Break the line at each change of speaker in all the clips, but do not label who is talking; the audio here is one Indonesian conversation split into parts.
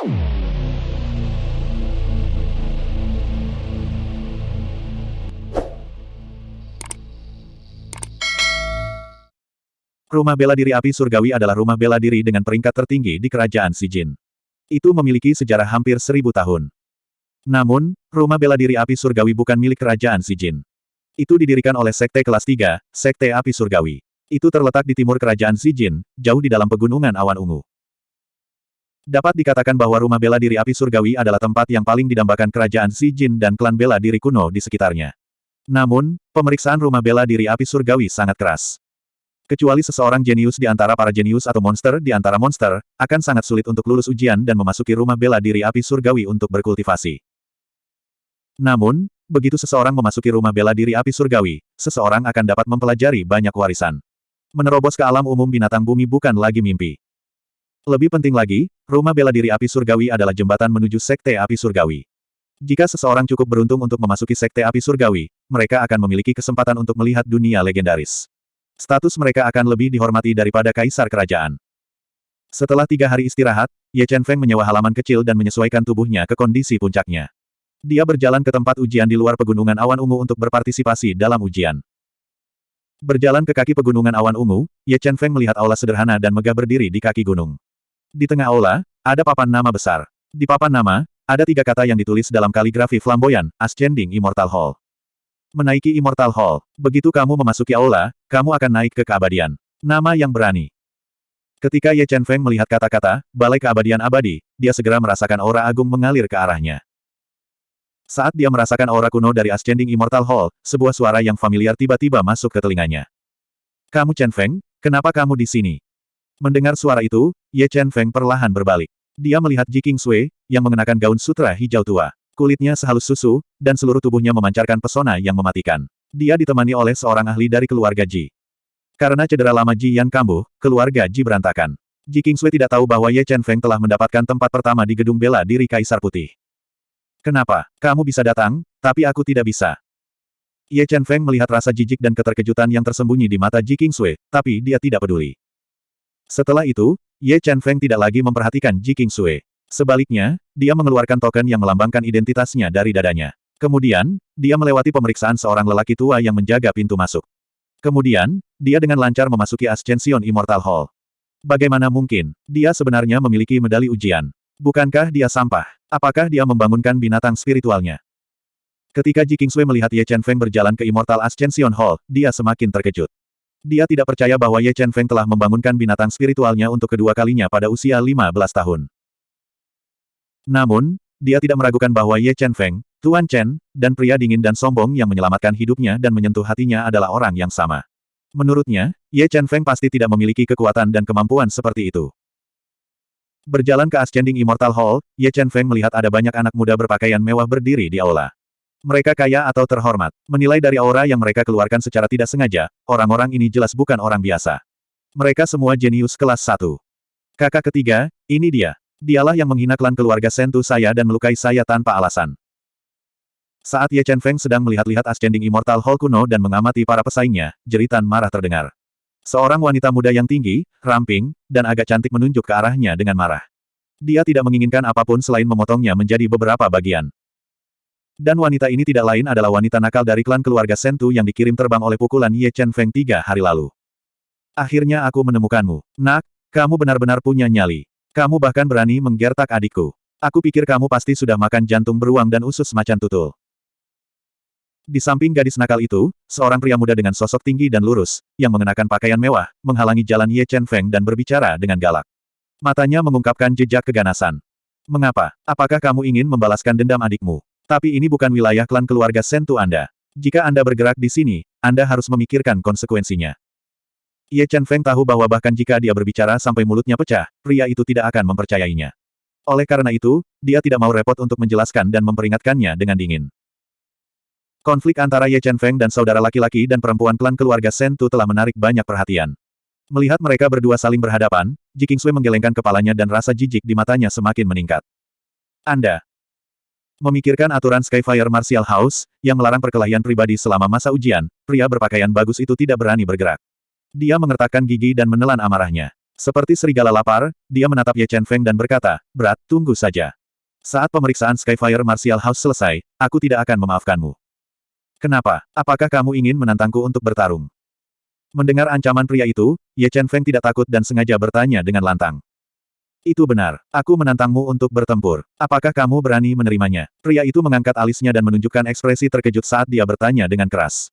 Rumah bela diri api surgawi adalah rumah bela diri dengan peringkat tertinggi di kerajaan Sijin. Itu memiliki sejarah hampir seribu tahun. Namun, rumah bela diri api surgawi bukan milik kerajaan Sijin. Itu didirikan oleh Sekte kelas 3, Sekte Api Surgawi. Itu terletak di timur kerajaan Sijin, jauh di dalam pegunungan awan ungu. Dapat dikatakan bahwa rumah bela diri api surgawi adalah tempat yang paling didambakan kerajaan Sijin dan klan bela diri kuno di sekitarnya. Namun, pemeriksaan rumah bela diri api surgawi sangat keras. Kecuali seseorang jenius di antara para jenius atau monster di antara monster, akan sangat sulit untuk lulus ujian dan memasuki rumah bela diri api surgawi untuk berkultivasi. Namun, begitu seseorang memasuki rumah bela diri api surgawi, seseorang akan dapat mempelajari banyak warisan. Menerobos ke alam umum binatang bumi bukan lagi mimpi. Lebih penting lagi, rumah bela diri api surgawi adalah jembatan menuju sekte api surgawi. Jika seseorang cukup beruntung untuk memasuki sekte api surgawi, mereka akan memiliki kesempatan untuk melihat dunia legendaris. Status mereka akan lebih dihormati daripada kaisar kerajaan. Setelah tiga hari istirahat, Ye Chen Feng menyewa halaman kecil dan menyesuaikan tubuhnya ke kondisi puncaknya. Dia berjalan ke tempat ujian di luar pegunungan awan ungu untuk berpartisipasi dalam ujian. Berjalan ke kaki pegunungan awan ungu, Ye Chen Feng melihat aula sederhana dan megah berdiri di kaki gunung. Di tengah aula, ada papan nama besar. Di papan nama, ada tiga kata yang ditulis dalam kaligrafi flamboyan, Ascending Immortal Hall. Menaiki Immortal Hall. Begitu kamu memasuki aula, kamu akan naik ke keabadian. Nama yang berani. Ketika Ye Chen Feng melihat kata-kata, Balai Keabadian Abadi, dia segera merasakan aura agung mengalir ke arahnya. Saat dia merasakan aura kuno dari Ascending Immortal Hall, sebuah suara yang familiar tiba-tiba masuk ke telinganya. Kamu Chen Feng, kenapa kamu di sini? Mendengar suara itu, Ye Chen Feng perlahan berbalik. Dia melihat Ji King Sui, yang mengenakan gaun sutra hijau tua. Kulitnya sehalus susu, dan seluruh tubuhnya memancarkan pesona yang mematikan. Dia ditemani oleh seorang ahli dari keluarga Ji. Karena cedera lama Ji yang kambuh, keluarga Ji berantakan. Ji Kingsui tidak tahu bahwa Ye Chen Feng telah mendapatkan tempat pertama di gedung bela diri Kaisar Putih. Kenapa? Kamu bisa datang, tapi aku tidak bisa. Ye Chen Feng melihat rasa jijik dan keterkejutan yang tersembunyi di mata Ji Kingsui, tapi dia tidak peduli. Setelah itu, Ye Chen Feng tidak lagi memperhatikan Ji Kingsui. Sebaliknya, dia mengeluarkan token yang melambangkan identitasnya dari dadanya. Kemudian, dia melewati pemeriksaan seorang lelaki tua yang menjaga pintu masuk. Kemudian, dia dengan lancar memasuki Ascension Immortal Hall. Bagaimana mungkin, dia sebenarnya memiliki medali ujian. Bukankah dia sampah? Apakah dia membangunkan binatang spiritualnya? Ketika Ji Kingsui melihat Ye Chen Feng berjalan ke Immortal Ascension Hall, dia semakin terkejut. Dia tidak percaya bahwa Ye Chen Feng telah membangunkan binatang spiritualnya untuk kedua kalinya pada usia 15 tahun. Namun, dia tidak meragukan bahwa Ye Chen Feng, Tuan Chen, dan pria dingin dan sombong yang menyelamatkan hidupnya dan menyentuh hatinya adalah orang yang sama. Menurutnya, Ye Chen Feng pasti tidak memiliki kekuatan dan kemampuan seperti itu. Berjalan ke Ascending Immortal Hall, Ye Chen Feng melihat ada banyak anak muda berpakaian mewah berdiri di aula. Mereka kaya atau terhormat. Menilai dari aura yang mereka keluarkan secara tidak sengaja, orang-orang ini jelas bukan orang biasa. Mereka semua jenius kelas 1. Kakak ketiga, ini dia. Dialah yang menghina klan keluarga Sentu saya dan melukai saya tanpa alasan. Saat Ye Chen Feng sedang melihat-lihat Ascending Immortal Hall kuno dan mengamati para pesaingnya, jeritan marah terdengar. Seorang wanita muda yang tinggi, ramping, dan agak cantik menunjuk ke arahnya dengan marah. Dia tidak menginginkan apa pun selain memotongnya menjadi beberapa bagian. Dan wanita ini tidak lain adalah wanita nakal dari klan keluarga Sentu yang dikirim terbang oleh pukulan Ye Chen Feng tiga hari lalu. Akhirnya aku menemukanmu. Nak, kamu benar-benar punya nyali. Kamu bahkan berani menggertak adikku. Aku pikir kamu pasti sudah makan jantung beruang dan usus macan tutul. Di samping gadis nakal itu, seorang pria muda dengan sosok tinggi dan lurus, yang mengenakan pakaian mewah, menghalangi jalan Ye Chen Feng dan berbicara dengan galak. Matanya mengungkapkan jejak keganasan. Mengapa? Apakah kamu ingin membalaskan dendam adikmu? Tapi ini bukan wilayah klan keluarga Sentu Anda. Jika Anda bergerak di sini, Anda harus memikirkan konsekuensinya. Ye Chen Feng tahu bahwa bahkan jika dia berbicara sampai mulutnya pecah, pria itu tidak akan mempercayainya. Oleh karena itu, dia tidak mau repot untuk menjelaskan dan memperingatkannya dengan dingin. Konflik antara Ye Chen Feng dan saudara laki-laki dan perempuan klan keluarga Sentu telah menarik banyak perhatian. Melihat mereka berdua saling berhadapan, Ji Kingsui menggelengkan kepalanya dan rasa jijik di matanya semakin meningkat. Anda memikirkan aturan Skyfire Martial House, yang melarang perkelahian pribadi selama masa ujian, pria berpakaian bagus itu tidak berani bergerak. Dia mengertakkan gigi dan menelan amarahnya. Seperti serigala lapar, dia menatap Ye Chen Feng dan berkata, berat, tunggu saja. Saat pemeriksaan Skyfire Martial House selesai, aku tidak akan memaafkanmu. Kenapa? Apakah kamu ingin menantangku untuk bertarung? Mendengar ancaman pria itu, Ye Chen Feng tidak takut dan sengaja bertanya dengan lantang. Itu benar. Aku menantangmu untuk bertempur. Apakah kamu berani menerimanya? Pria itu mengangkat alisnya dan menunjukkan ekspresi terkejut saat dia bertanya dengan keras.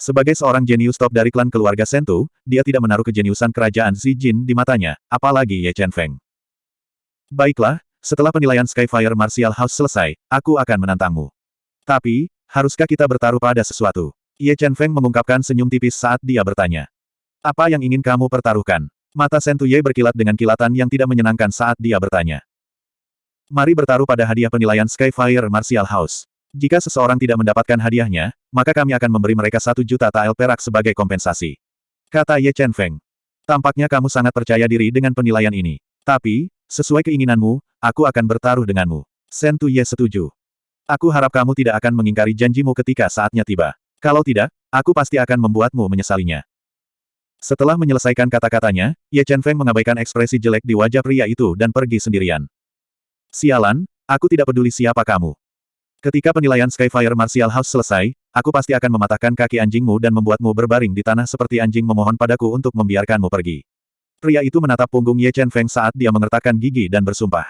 Sebagai seorang jenius top dari klan keluarga Sentu, dia tidak menaruh kejeniusan kerajaan Xi Jin di matanya, apalagi Ye Chen Feng. Baiklah, setelah penilaian Skyfire Martial House selesai, aku akan menantangmu. Tapi, haruskah kita bertaruh pada sesuatu? Ye Chen Feng mengungkapkan senyum tipis saat dia bertanya. Apa yang ingin kamu pertaruhkan? Mata Sentu Ye berkilat dengan kilatan yang tidak menyenangkan saat dia bertanya. Mari bertaruh pada hadiah penilaian Skyfire Martial House. Jika seseorang tidak mendapatkan hadiahnya, maka kami akan memberi mereka satu juta tael perak sebagai kompensasi. Kata Ye Chen Feng. Tampaknya kamu sangat percaya diri dengan penilaian ini. Tapi, sesuai keinginanmu, aku akan bertaruh denganmu. Sen Tu Ye setuju. Aku harap kamu tidak akan mengingkari janjimu ketika saatnya tiba. Kalau tidak, aku pasti akan membuatmu menyesalinya. Setelah menyelesaikan kata-katanya, Ye Chen Feng mengabaikan ekspresi jelek di wajah pria itu dan pergi sendirian. Sialan, aku tidak peduli siapa kamu. Ketika penilaian Skyfire Martial House selesai, aku pasti akan mematahkan kaki anjingmu dan membuatmu berbaring di tanah seperti anjing memohon padaku untuk membiarkanmu pergi. Pria itu menatap punggung Ye Chen Feng saat dia mengertakkan gigi dan bersumpah.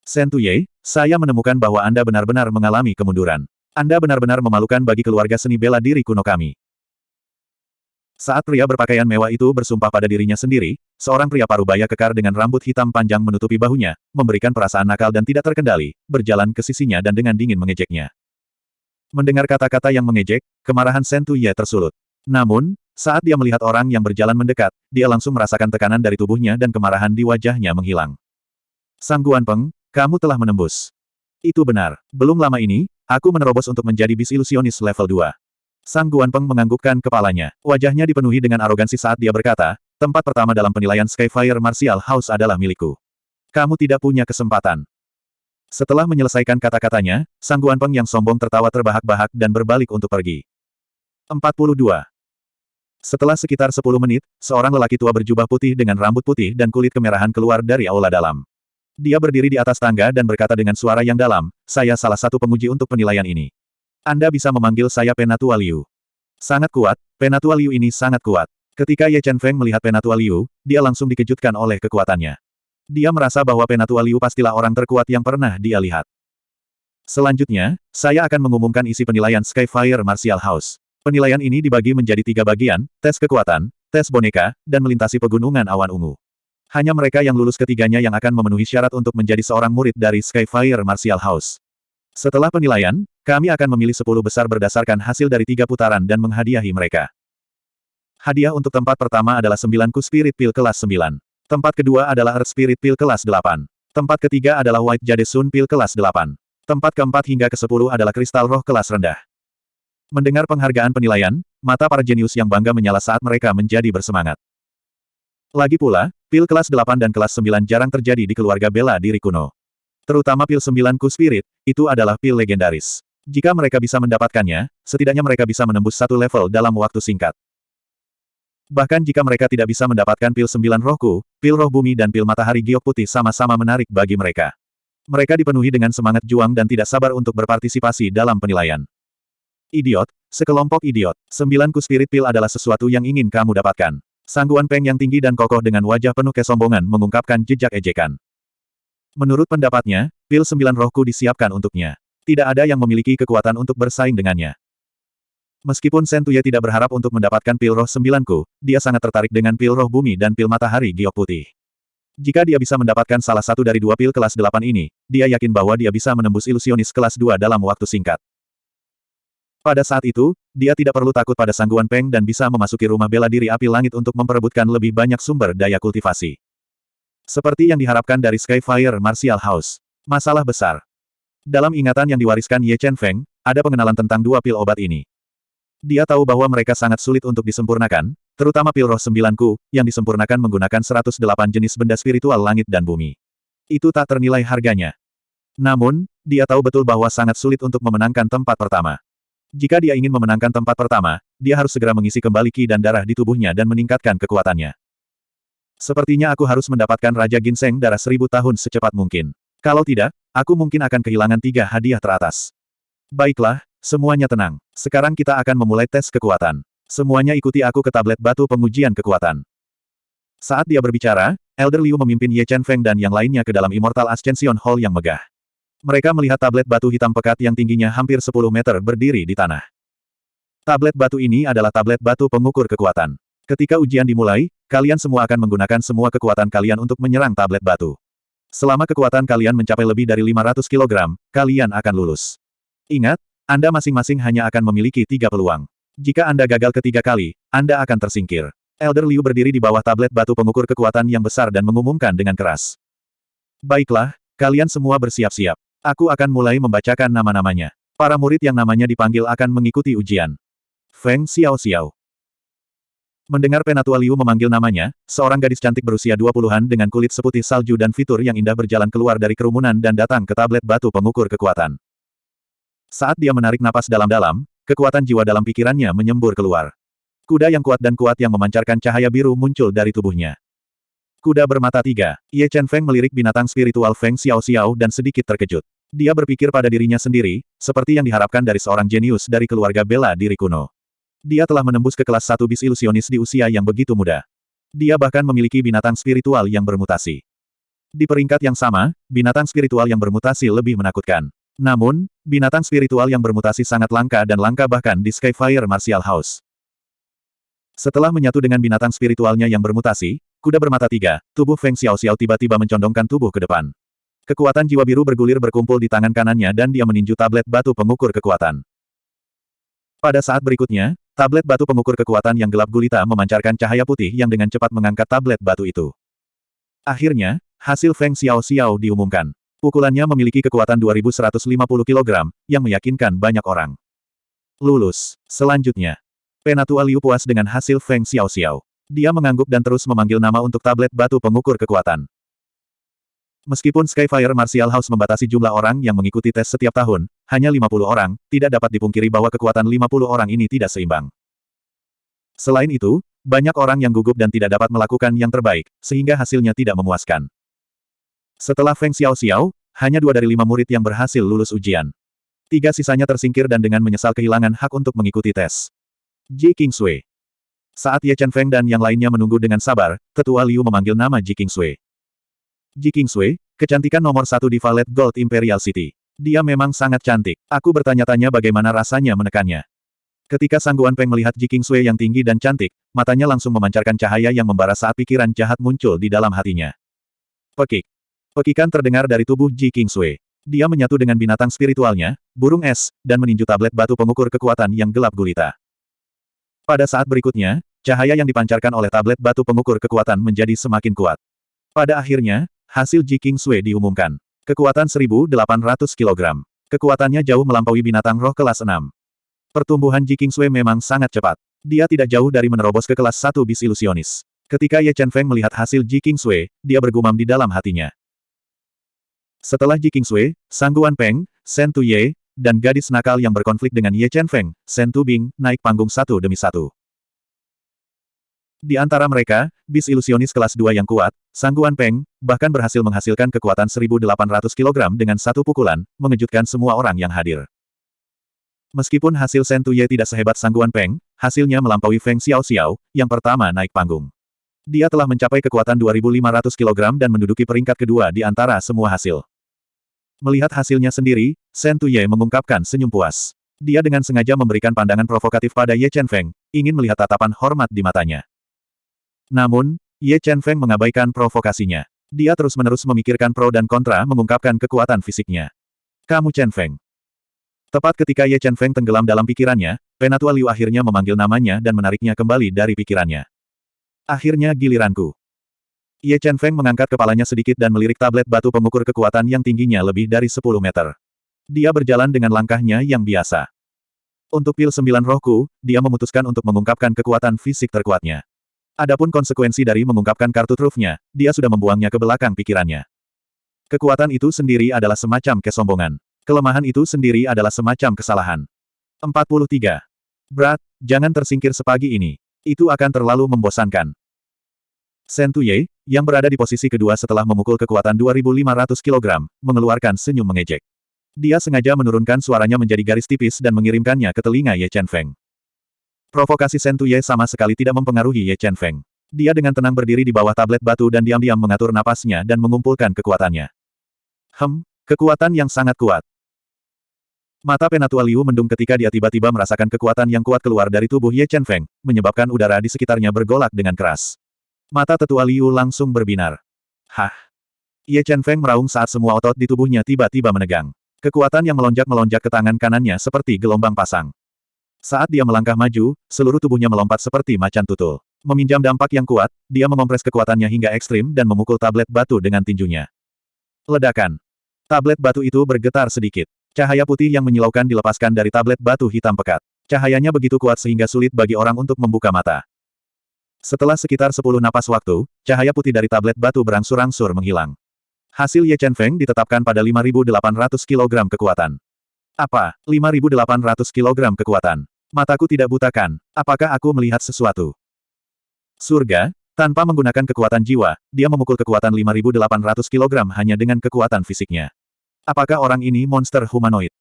Sen Ye, saya menemukan bahwa Anda benar-benar mengalami kemunduran. Anda benar-benar memalukan bagi keluarga seni bela diri kuno kami. Saat pria berpakaian mewah itu bersumpah pada dirinya sendiri, seorang pria parubaya kekar dengan rambut hitam panjang menutupi bahunya, memberikan perasaan nakal dan tidak terkendali, berjalan ke sisinya dan dengan dingin mengejeknya. Mendengar kata-kata yang mengejek, kemarahan Sentu Ye tersulut. Namun, saat dia melihat orang yang berjalan mendekat, dia langsung merasakan tekanan dari tubuhnya dan kemarahan di wajahnya menghilang. Sang Guan Peng, kamu telah menembus. Itu benar. Belum lama ini, aku menerobos untuk menjadi bis ilusionis level 2. Sang Guan Peng menganggukkan kepalanya. Wajahnya dipenuhi dengan arogansi saat dia berkata, tempat pertama dalam penilaian Skyfire Martial House adalah milikku. Kamu tidak punya kesempatan. Setelah menyelesaikan kata-katanya, Sang Guan Peng yang sombong tertawa terbahak-bahak dan berbalik untuk pergi. 42. Setelah sekitar 10 menit, seorang lelaki tua berjubah putih dengan rambut putih dan kulit kemerahan keluar dari aula dalam. Dia berdiri di atas tangga dan berkata dengan suara yang dalam, saya salah satu penguji untuk penilaian ini. Anda bisa memanggil saya Penatua Liu. Sangat kuat, Penatua Liu ini sangat kuat. Ketika Ye Chen Feng melihat Penatua Liu, dia langsung dikejutkan oleh kekuatannya. Dia merasa bahwa Penatua Liu pastilah orang terkuat yang pernah dia lihat. Selanjutnya, saya akan mengumumkan isi penilaian Skyfire Martial House. Penilaian ini dibagi menjadi tiga bagian, tes kekuatan, tes boneka, dan melintasi pegunungan awan ungu. Hanya mereka yang lulus ketiganya yang akan memenuhi syarat untuk menjadi seorang murid dari Skyfire Martial House. Setelah penilaian, kami akan memilih 10 besar berdasarkan hasil dari tiga putaran dan menghadiahi mereka. Hadiah untuk tempat pertama adalah 9 ku Spirit Pil kelas 9. Tempat kedua adalah Earth Spirit Pil kelas 8. Tempat ketiga adalah White Jade Sun Pil kelas 8. Tempat keempat hingga ke-10 adalah Kristal Roh kelas rendah. Mendengar penghargaan penilaian, mata para jenius yang bangga menyala saat mereka menjadi bersemangat. Lagi pula, pil kelas 8 dan kelas 9 jarang terjadi di keluarga bela diri kuno. Terutama pil sembilanku spirit, itu adalah pil legendaris. Jika mereka bisa mendapatkannya, setidaknya mereka bisa menembus satu level dalam waktu singkat. Bahkan jika mereka tidak bisa mendapatkan pil sembilan rohku, pil roh bumi dan pil matahari giok putih sama-sama menarik bagi mereka. Mereka dipenuhi dengan semangat juang dan tidak sabar untuk berpartisipasi dalam penilaian. Idiot, sekelompok idiot, sembilanku spirit pil adalah sesuatu yang ingin kamu dapatkan. Sangguan Peng yang tinggi dan kokoh dengan wajah penuh kesombongan mengungkapkan jejak ejekan. Menurut pendapatnya, pil sembilan rohku disiapkan untuknya. Tidak ada yang memiliki kekuatan untuk bersaing dengannya. Meskipun Sentuye tidak berharap untuk mendapatkan pil roh sembilanku, dia sangat tertarik dengan pil roh bumi dan pil matahari giok putih. Jika dia bisa mendapatkan salah satu dari dua pil kelas delapan ini, dia yakin bahwa dia bisa menembus ilusionis kelas dua dalam waktu singkat. Pada saat itu, dia tidak perlu takut pada sangguan Peng dan bisa memasuki rumah bela diri api langit untuk memperebutkan lebih banyak sumber daya kultivasi. Seperti yang diharapkan dari Skyfire Martial House. Masalah besar. Dalam ingatan yang diwariskan Ye Chen Feng, ada pengenalan tentang dua pil obat ini. Dia tahu bahwa mereka sangat sulit untuk disempurnakan, terutama pil roh sembilanku, yang disempurnakan menggunakan 108 jenis benda spiritual langit dan bumi. Itu tak ternilai harganya. Namun, dia tahu betul bahwa sangat sulit untuk memenangkan tempat pertama. Jika dia ingin memenangkan tempat pertama, dia harus segera mengisi kembali ki dan darah di tubuhnya dan meningkatkan kekuatannya. Sepertinya aku harus mendapatkan Raja Ginseng darah seribu tahun secepat mungkin. Kalau tidak, aku mungkin akan kehilangan tiga hadiah teratas. Baiklah, semuanya tenang. Sekarang kita akan memulai tes kekuatan. Semuanya ikuti aku ke tablet batu pengujian kekuatan. Saat dia berbicara, Elder Liu memimpin Ye Chen Feng dan yang lainnya ke dalam Immortal Ascension Hall yang megah. Mereka melihat tablet batu hitam pekat yang tingginya hampir 10 meter berdiri di tanah. Tablet batu ini adalah tablet batu pengukur kekuatan. Ketika ujian dimulai, kalian semua akan menggunakan semua kekuatan kalian untuk menyerang tablet batu. Selama kekuatan kalian mencapai lebih dari 500 kg, kalian akan lulus. Ingat, Anda masing-masing hanya akan memiliki tiga peluang. Jika Anda gagal ketiga kali, Anda akan tersingkir. Elder Liu berdiri di bawah tablet batu pengukur kekuatan yang besar dan mengumumkan dengan keras. Baiklah, kalian semua bersiap-siap. Aku akan mulai membacakan nama-namanya. Para murid yang namanya dipanggil akan mengikuti ujian. Feng Xiao Xiao. Mendengar Penatua Liu memanggil namanya, seorang gadis cantik berusia dua puluhan dengan kulit seputih salju dan fitur yang indah berjalan keluar dari kerumunan dan datang ke tablet batu pengukur kekuatan. Saat dia menarik napas dalam-dalam, kekuatan jiwa dalam pikirannya menyembur keluar. Kuda yang kuat dan kuat yang memancarkan cahaya biru muncul dari tubuhnya. Kuda bermata tiga. Ye Chen Feng melirik binatang spiritual Feng Xiao Xiao dan sedikit terkejut. Dia berpikir pada dirinya sendiri, seperti yang diharapkan dari seorang jenius dari keluarga bela diri kuno. Dia telah menembus ke kelas satu bis ilusionis di usia yang begitu muda. Dia bahkan memiliki binatang spiritual yang bermutasi. Di peringkat yang sama, binatang spiritual yang bermutasi lebih menakutkan. Namun, binatang spiritual yang bermutasi sangat langka dan langka bahkan di Skyfire Martial House. Setelah menyatu dengan binatang spiritualnya yang bermutasi, Kuda bermata tiga, tubuh Feng Xiao Xiao tiba-tiba mencondongkan tubuh ke depan. Kekuatan jiwa biru bergulir berkumpul di tangan kanannya dan dia meninju tablet batu pengukur kekuatan. Pada saat berikutnya, tablet batu pengukur kekuatan yang gelap gulita memancarkan cahaya putih yang dengan cepat mengangkat tablet batu itu. Akhirnya, hasil Feng Xiao Xiao diumumkan. Pukulannya memiliki kekuatan 2150 kg, yang meyakinkan banyak orang. Lulus. Selanjutnya, Penatua Liu puas dengan hasil Feng Xiao Xiao. Dia mengangguk dan terus memanggil nama untuk tablet batu pengukur kekuatan. Meskipun Skyfire Martial House membatasi jumlah orang yang mengikuti tes setiap tahun, hanya 50 orang, tidak dapat dipungkiri bahwa kekuatan 50 orang ini tidak seimbang. Selain itu, banyak orang yang gugup dan tidak dapat melakukan yang terbaik, sehingga hasilnya tidak memuaskan. Setelah Feng Xiao Xiao, hanya dua dari lima murid yang berhasil lulus ujian. Tiga sisanya tersingkir dan dengan menyesal kehilangan hak untuk mengikuti tes. Ji Kingsui saat Ye Chen Feng dan yang lainnya menunggu dengan sabar, Tetua Liu memanggil nama Ji Kingsui. Ji Kingsui, kecantikan nomor satu di Valet Gold Imperial City. Dia memang sangat cantik. Aku bertanya-tanya bagaimana rasanya menekannya. Ketika Sangguan Peng melihat Ji Kingsui yang tinggi dan cantik, matanya langsung memancarkan cahaya yang membara saat pikiran jahat muncul di dalam hatinya. Pekik. Pekikan terdengar dari tubuh Ji Kingsui. Dia menyatu dengan binatang spiritualnya, burung es, dan meninju tablet batu pengukur kekuatan yang gelap gulita. Pada saat berikutnya, Cahaya yang dipancarkan oleh tablet batu pengukur kekuatan menjadi semakin kuat. Pada akhirnya, hasil Ji King Sui diumumkan. Kekuatan 1800 kg. Kekuatannya jauh melampaui binatang roh kelas 6. Pertumbuhan Ji King Sui memang sangat cepat. Dia tidak jauh dari menerobos ke kelas 1 bis ilusionis. Ketika Ye Chen Feng melihat hasil Ji King Sui, dia bergumam di dalam hatinya. Setelah Ji King Sui, Sangguan Peng, Shen Tuye, dan gadis nakal yang berkonflik dengan Ye Chen Feng, Shen Tubing, naik panggung satu demi satu. Di antara mereka, bis ilusionis kelas 2 yang kuat, Sangguan Peng, bahkan berhasil menghasilkan kekuatan 1800 kg dengan satu pukulan, mengejutkan semua orang yang hadir. Meskipun hasil Sentuye tidak sehebat Sangguan Peng, hasilnya melampaui Feng Xiao Xiao, yang pertama naik panggung. Dia telah mencapai kekuatan 2500 kg dan menduduki peringkat kedua di antara semua hasil. Melihat hasilnya sendiri, Sentuye mengungkapkan senyum puas. Dia dengan sengaja memberikan pandangan provokatif pada Ye Chen Feng, ingin melihat tatapan hormat di matanya. Namun, Ye Chen Feng mengabaikan provokasinya. Dia terus-menerus memikirkan pro dan kontra mengungkapkan kekuatan fisiknya. Kamu Chen Feng. Tepat ketika Ye Chen Feng tenggelam dalam pikirannya, Penatua Liu akhirnya memanggil namanya dan menariknya kembali dari pikirannya. Akhirnya giliranku. Ye Chen Feng mengangkat kepalanya sedikit dan melirik tablet batu pengukur kekuatan yang tingginya lebih dari 10 meter. Dia berjalan dengan langkahnya yang biasa. Untuk pil sembilan rohku, dia memutuskan untuk mengungkapkan kekuatan fisik terkuatnya. Adapun konsekuensi dari mengungkapkan kartu trufnya, dia sudah membuangnya ke belakang pikirannya. Kekuatan itu sendiri adalah semacam kesombongan. Kelemahan itu sendiri adalah semacam kesalahan. 43. Berat, jangan tersingkir sepagi ini. Itu akan terlalu membosankan. Shen Tuye, yang berada di posisi kedua setelah memukul kekuatan 2.500 kg, mengeluarkan senyum mengejek. Dia sengaja menurunkan suaranya menjadi garis tipis dan mengirimkannya ke telinga Ye Chen Feng. Provokasi Shen Tuye sama sekali tidak mempengaruhi Ye Chen Feng. Dia dengan tenang berdiri di bawah tablet batu dan diam-diam mengatur napasnya dan mengumpulkan kekuatannya. Hem, kekuatan yang sangat kuat. Mata Penatua Liu mendung ketika dia tiba-tiba merasakan kekuatan yang kuat keluar dari tubuh Ye Chen Feng, menyebabkan udara di sekitarnya bergolak dengan keras. Mata tetua Liu langsung berbinar. Hah! Ye Chen Feng meraung saat semua otot di tubuhnya tiba-tiba menegang. Kekuatan yang melonjak-melonjak ke tangan kanannya seperti gelombang pasang. Saat dia melangkah maju, seluruh tubuhnya melompat seperti macan tutul. Meminjam dampak yang kuat, dia mengompres kekuatannya hingga ekstrim dan memukul tablet batu dengan tinjunya. Ledakan. Tablet batu itu bergetar sedikit. Cahaya putih yang menyilaukan dilepaskan dari tablet batu hitam pekat. Cahayanya begitu kuat sehingga sulit bagi orang untuk membuka mata. Setelah sekitar 10 napas waktu, cahaya putih dari tablet batu berangsur-angsur menghilang. Hasil Ye Chen Feng ditetapkan pada 5.800 kg kekuatan. Apa, 5.800 kg kekuatan? Mataku tidak butakan. Apakah aku melihat sesuatu? Surga, tanpa menggunakan kekuatan jiwa, dia memukul kekuatan 5.800 kg hanya dengan kekuatan fisiknya. Apakah orang ini monster humanoid?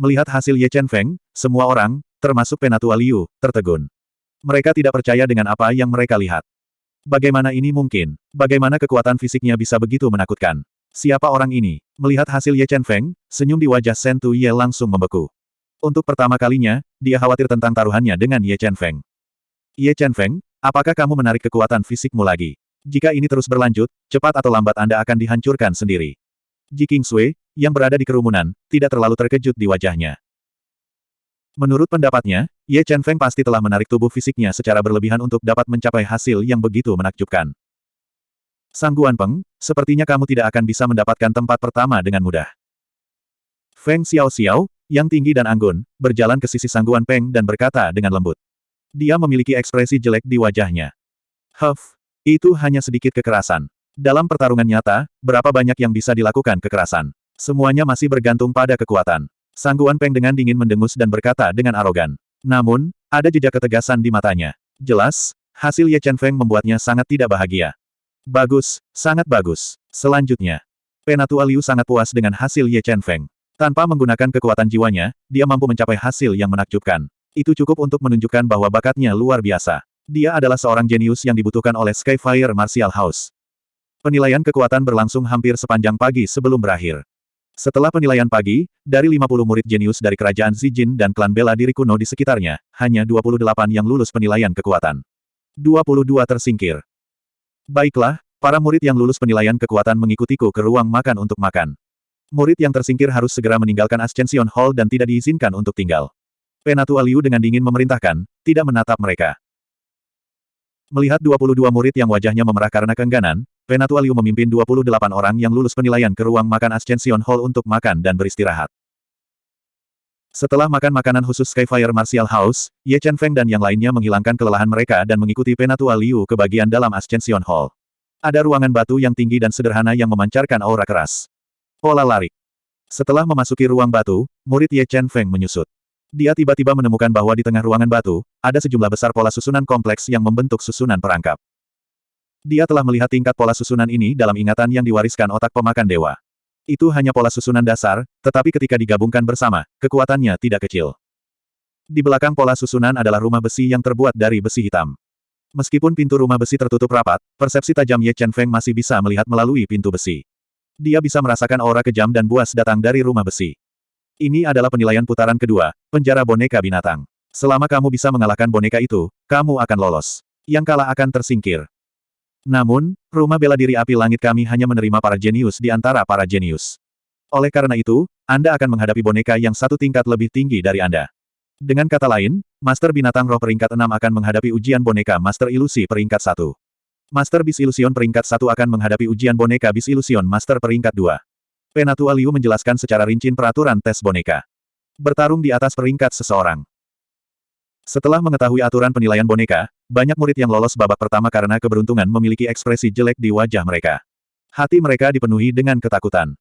Melihat hasil Ye Chen Feng, semua orang, termasuk Penatua Liu, tertegun. Mereka tidak percaya dengan apa yang mereka lihat. Bagaimana ini mungkin? Bagaimana kekuatan fisiknya bisa begitu menakutkan? Siapa orang ini? Melihat hasil Ye Chen Feng, senyum di wajah Shen Tu Ye langsung membeku. Untuk pertama kalinya, dia khawatir tentang taruhannya dengan Ye Chen Feng. Ye Chen Feng, apakah kamu menarik kekuatan fisikmu lagi? Jika ini terus berlanjut, cepat atau lambat Anda akan dihancurkan sendiri. Ji Kingsui, yang berada di kerumunan, tidak terlalu terkejut di wajahnya. Menurut pendapatnya, Ye Chen Feng pasti telah menarik tubuh fisiknya secara berlebihan untuk dapat mencapai hasil yang begitu menakjubkan. Sang Guan Peng, sepertinya kamu tidak akan bisa mendapatkan tempat pertama dengan mudah. Feng Xiao Xiao, yang tinggi dan anggun, berjalan ke sisi Sang Guan Peng dan berkata dengan lembut. Dia memiliki ekspresi jelek di wajahnya. Huff, itu hanya sedikit kekerasan. Dalam pertarungan nyata, berapa banyak yang bisa dilakukan kekerasan? Semuanya masih bergantung pada kekuatan. Sangguan Peng dengan dingin mendengus dan berkata dengan arogan. Namun, ada jejak ketegasan di matanya. Jelas, hasil Ye Chen Feng membuatnya sangat tidak bahagia. Bagus, sangat bagus. Selanjutnya, Penatua Liu sangat puas dengan hasil Ye Chen Feng. Tanpa menggunakan kekuatan jiwanya, dia mampu mencapai hasil yang menakjubkan. Itu cukup untuk menunjukkan bahwa bakatnya luar biasa. Dia adalah seorang jenius yang dibutuhkan oleh Skyfire Martial House. Penilaian kekuatan berlangsung hampir sepanjang pagi sebelum berakhir. Setelah penilaian pagi, dari 50 murid jenius dari kerajaan Zijin dan klan bela diri kuno di sekitarnya, hanya 28 yang lulus penilaian kekuatan. 22 tersingkir. Baiklah, para murid yang lulus penilaian kekuatan mengikutiku ke ruang makan untuk makan. Murid yang tersingkir harus segera meninggalkan Ascension Hall dan tidak diizinkan untuk tinggal. Penatua Liu dengan dingin memerintahkan, tidak menatap mereka. Melihat 22 murid yang wajahnya memerah karena keengganan, Penatua Liu memimpin 28 orang yang lulus penilaian ke ruang makan Ascension Hall untuk makan dan beristirahat. Setelah makan makanan khusus Skyfire Martial House, Ye Chen Feng dan yang lainnya menghilangkan kelelahan mereka dan mengikuti Penatua Liu ke bagian dalam Ascension Hall. Ada ruangan batu yang tinggi dan sederhana yang memancarkan aura keras. Pola lari. Setelah memasuki ruang batu, murid Ye Chen Feng menyusut. Dia tiba-tiba menemukan bahwa di tengah ruangan batu, ada sejumlah besar pola susunan kompleks yang membentuk susunan perangkap. Dia telah melihat tingkat pola susunan ini dalam ingatan yang diwariskan otak pemakan dewa. Itu hanya pola susunan dasar, tetapi ketika digabungkan bersama, kekuatannya tidak kecil. Di belakang pola susunan adalah rumah besi yang terbuat dari besi hitam. Meskipun pintu rumah besi tertutup rapat, persepsi tajam Ye Chen Feng masih bisa melihat melalui pintu besi. Dia bisa merasakan aura kejam dan buas datang dari rumah besi. Ini adalah penilaian putaran kedua, penjara boneka binatang. Selama kamu bisa mengalahkan boneka itu, kamu akan lolos. Yang kalah akan tersingkir. Namun, rumah bela diri api langit kami hanya menerima para jenius di antara para jenius. Oleh karena itu, Anda akan menghadapi boneka yang satu tingkat lebih tinggi dari Anda. Dengan kata lain, Master Binatang Roh peringkat 6 akan menghadapi ujian boneka Master Ilusi peringkat 1. Master Bis Ilusion peringkat 1 akan menghadapi ujian boneka Bis Ilusion Master peringkat 2. Penatua Liu menjelaskan secara rinci peraturan tes boneka. Bertarung di atas peringkat seseorang. Setelah mengetahui aturan penilaian boneka, banyak murid yang lolos babak pertama karena keberuntungan memiliki ekspresi jelek di wajah mereka. Hati mereka dipenuhi dengan ketakutan.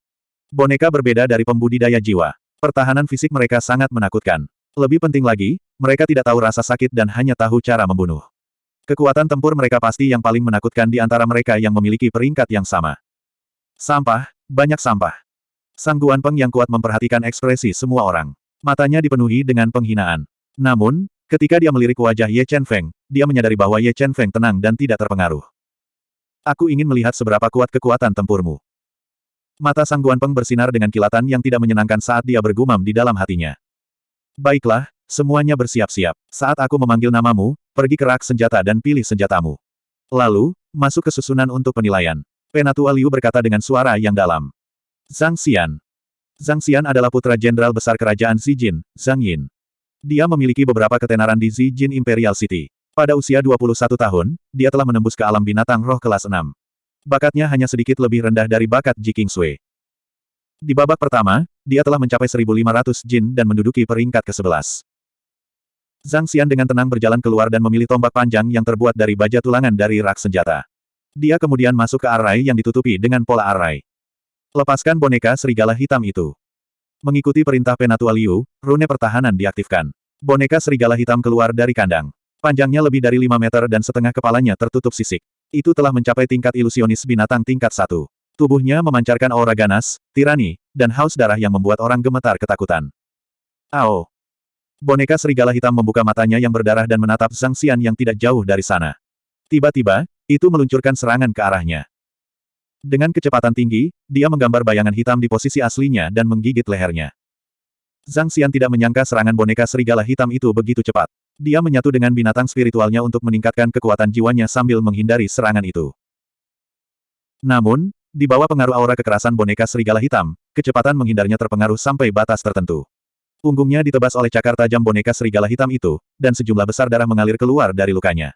Boneka berbeda dari pembudidaya jiwa. Pertahanan fisik mereka sangat menakutkan. Lebih penting lagi, mereka tidak tahu rasa sakit dan hanya tahu cara membunuh. Kekuatan tempur mereka pasti yang paling menakutkan di antara mereka yang memiliki peringkat yang sama. Sampah, banyak sampah. Sang Guan Peng yang kuat memperhatikan ekspresi semua orang. Matanya dipenuhi dengan penghinaan. Namun, ketika dia melirik wajah Ye Chen Feng, dia menyadari bahwa Ye Chen Feng tenang dan tidak terpengaruh. Aku ingin melihat seberapa kuat kekuatan tempurmu. Mata Sang Guan Peng bersinar dengan kilatan yang tidak menyenangkan saat dia bergumam di dalam hatinya. Baiklah, semuanya bersiap-siap. Saat aku memanggil namamu, pergi ke rak senjata dan pilih senjatamu. Lalu, masuk ke susunan untuk penilaian. Penatua Liu berkata dengan suara yang dalam. Zhang Xian. Zhang Xian adalah putra jenderal besar kerajaan Zijin, Zhang Yin. Dia memiliki beberapa ketenaran di Zijin Imperial City. Pada usia 21 tahun, dia telah menembus ke alam binatang roh kelas 6. Bakatnya hanya sedikit lebih rendah dari bakat Ji Sui. Di babak pertama, dia telah mencapai 1500 jin dan menduduki peringkat ke-11. Zhang Xian dengan tenang berjalan keluar dan memilih tombak panjang yang terbuat dari baja tulangan dari rak senjata. Dia kemudian masuk ke arai yang ditutupi dengan pola arai. Lepaskan boneka serigala hitam itu. Mengikuti perintah Penatua Liu, rune pertahanan diaktifkan. Boneka serigala hitam keluar dari kandang. Panjangnya lebih dari 5 meter dan setengah kepalanya tertutup sisik. Itu telah mencapai tingkat ilusionis binatang tingkat satu. Tubuhnya memancarkan aura ganas, tirani, dan haus darah yang membuat orang gemetar ketakutan. Ao! Boneka serigala hitam membuka matanya yang berdarah dan menatap Zhang Xian yang tidak jauh dari sana. Tiba-tiba, itu meluncurkan serangan ke arahnya. Dengan kecepatan tinggi, dia menggambar bayangan hitam di posisi aslinya dan menggigit lehernya. Zhang Xian tidak menyangka serangan boneka serigala hitam itu begitu cepat. Dia menyatu dengan binatang spiritualnya untuk meningkatkan kekuatan jiwanya sambil menghindari serangan itu. Namun, di bawah pengaruh aura kekerasan boneka serigala hitam, kecepatan menghindarnya terpengaruh sampai batas tertentu. Punggungnya ditebas oleh cakar tajam boneka serigala hitam itu, dan sejumlah besar darah mengalir keluar dari lukanya.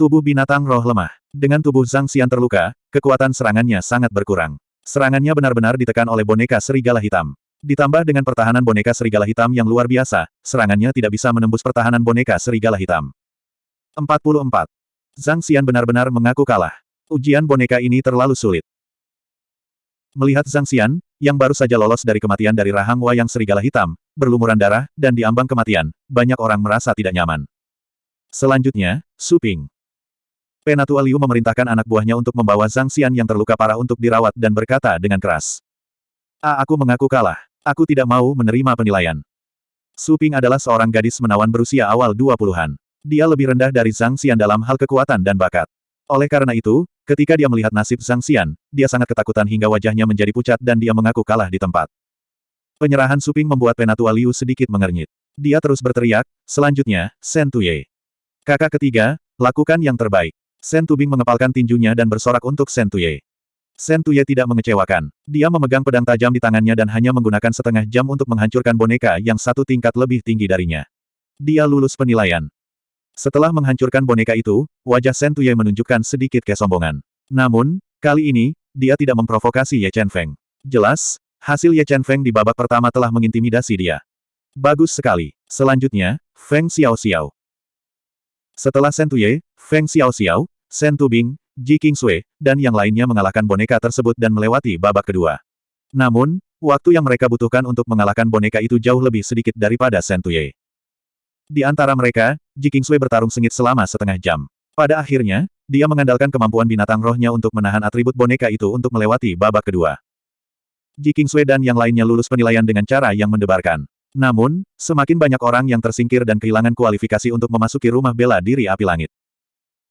Tubuh binatang roh lemah. Dengan tubuh Zhang Xian terluka, kekuatan serangannya sangat berkurang. Serangannya benar-benar ditekan oleh boneka serigala hitam. Ditambah dengan pertahanan boneka serigala hitam yang luar biasa, serangannya tidak bisa menembus pertahanan boneka serigala hitam. 44. Zhang Xian benar-benar mengaku kalah. Ujian boneka ini terlalu sulit. Melihat Zhang Xian, yang baru saja lolos dari kematian dari rahang wayang serigala hitam, berlumuran darah, dan diambang kematian, banyak orang merasa tidak nyaman. Selanjutnya, Su Ping. Penatua Liu memerintahkan anak buahnya untuk membawa Zhang Xian yang terluka parah untuk dirawat dan berkata dengan keras. A aku mengaku kalah. Aku tidak mau menerima penilaian. Su Ping adalah seorang gadis menawan berusia awal 20-an. Dia lebih rendah dari Zhang Xian dalam hal kekuatan dan bakat. Oleh karena itu, Ketika dia melihat nasib Zhang Xian, dia sangat ketakutan hingga wajahnya menjadi pucat dan dia mengaku kalah di tempat. Penyerahan Suping membuat Penatua Liu sedikit mengernyit. Dia terus berteriak, selanjutnya, Sen Tuye. Kakak ketiga, lakukan yang terbaik. Sen Tubing mengepalkan tinjunya dan bersorak untuk Sen Tuye. Sen Tuye tidak mengecewakan. Dia memegang pedang tajam di tangannya dan hanya menggunakan setengah jam untuk menghancurkan boneka yang satu tingkat lebih tinggi darinya. Dia lulus penilaian. Setelah menghancurkan boneka itu, wajah Shen Tuye menunjukkan sedikit kesombongan. Namun, kali ini, dia tidak memprovokasi Ye Chen Feng. Jelas, hasil Ye Chen Feng di babak pertama telah mengintimidasi dia. Bagus sekali. Selanjutnya, Feng Xiao Xiao. Setelah Shen Tuye, Feng Xiao Xiao, Shen Tubing, Ji Sui, dan yang lainnya mengalahkan boneka tersebut dan melewati babak kedua. Namun, waktu yang mereka butuhkan untuk mengalahkan boneka itu jauh lebih sedikit daripada Shen Tuye. Di antara mereka, Ji Kingsway bertarung sengit selama setengah jam. Pada akhirnya, dia mengandalkan kemampuan binatang rohnya untuk menahan atribut boneka itu untuk melewati babak kedua. Ji Kingsway dan yang lainnya lulus penilaian dengan cara yang mendebarkan. Namun, semakin banyak orang yang tersingkir dan kehilangan kualifikasi untuk memasuki rumah bela diri api langit.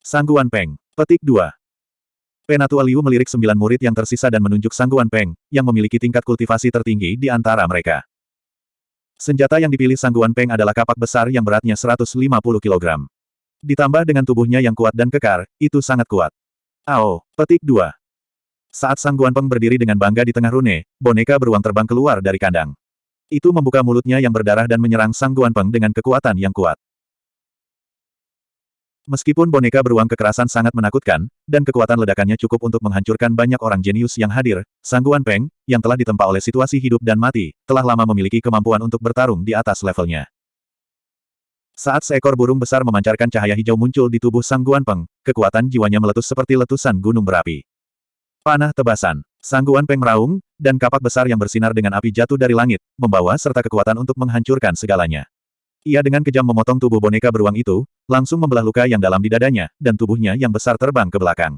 Sangguan Peng. Petik 2. Penatua Liu melirik sembilan murid yang tersisa dan menunjuk Sangguan Peng, yang memiliki tingkat kultivasi tertinggi di antara mereka. Senjata yang dipilih Sangguan Peng adalah kapak besar yang beratnya 150 kg. Ditambah dengan tubuhnya yang kuat dan kekar, itu sangat kuat. Ao, petik 2. Saat Sangguan Peng berdiri dengan bangga di tengah rune, boneka beruang terbang keluar dari kandang. Itu membuka mulutnya yang berdarah dan menyerang Sangguan Peng dengan kekuatan yang kuat. Meskipun boneka beruang kekerasan sangat menakutkan, dan kekuatan ledakannya cukup untuk menghancurkan banyak orang jenius yang hadir, Sangguan Peng, yang telah ditempa oleh situasi hidup dan mati, telah lama memiliki kemampuan untuk bertarung di atas levelnya. Saat seekor burung besar memancarkan cahaya hijau muncul di tubuh Sangguan Peng, kekuatan jiwanya meletus seperti letusan gunung berapi. Panah tebasan. Sangguan Peng meraung, dan kapak besar yang bersinar dengan api jatuh dari langit, membawa serta kekuatan untuk menghancurkan segalanya. Ia dengan kejam memotong tubuh boneka beruang itu, langsung membelah luka yang dalam di dadanya, dan tubuhnya yang besar terbang ke belakang.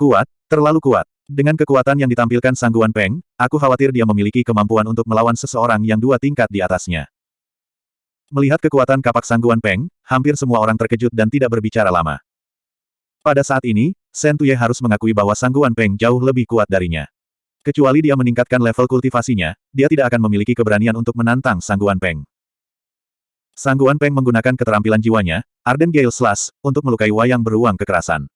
Kuat, terlalu kuat. Dengan kekuatan yang ditampilkan Sangguan Peng, aku khawatir dia memiliki kemampuan untuk melawan seseorang yang dua tingkat di atasnya. Melihat kekuatan kapak Sangguan Peng, hampir semua orang terkejut dan tidak berbicara lama. Pada saat ini, Shen Tuye harus mengakui bahwa Sangguan Peng jauh lebih kuat darinya. Kecuali dia meningkatkan level kultivasinya, dia tidak akan memiliki keberanian untuk menantang Sangguan Peng. Sangguan Peng menggunakan keterampilan jiwanya, Arden Gale Slash, untuk melukai wayang beruang kekerasan.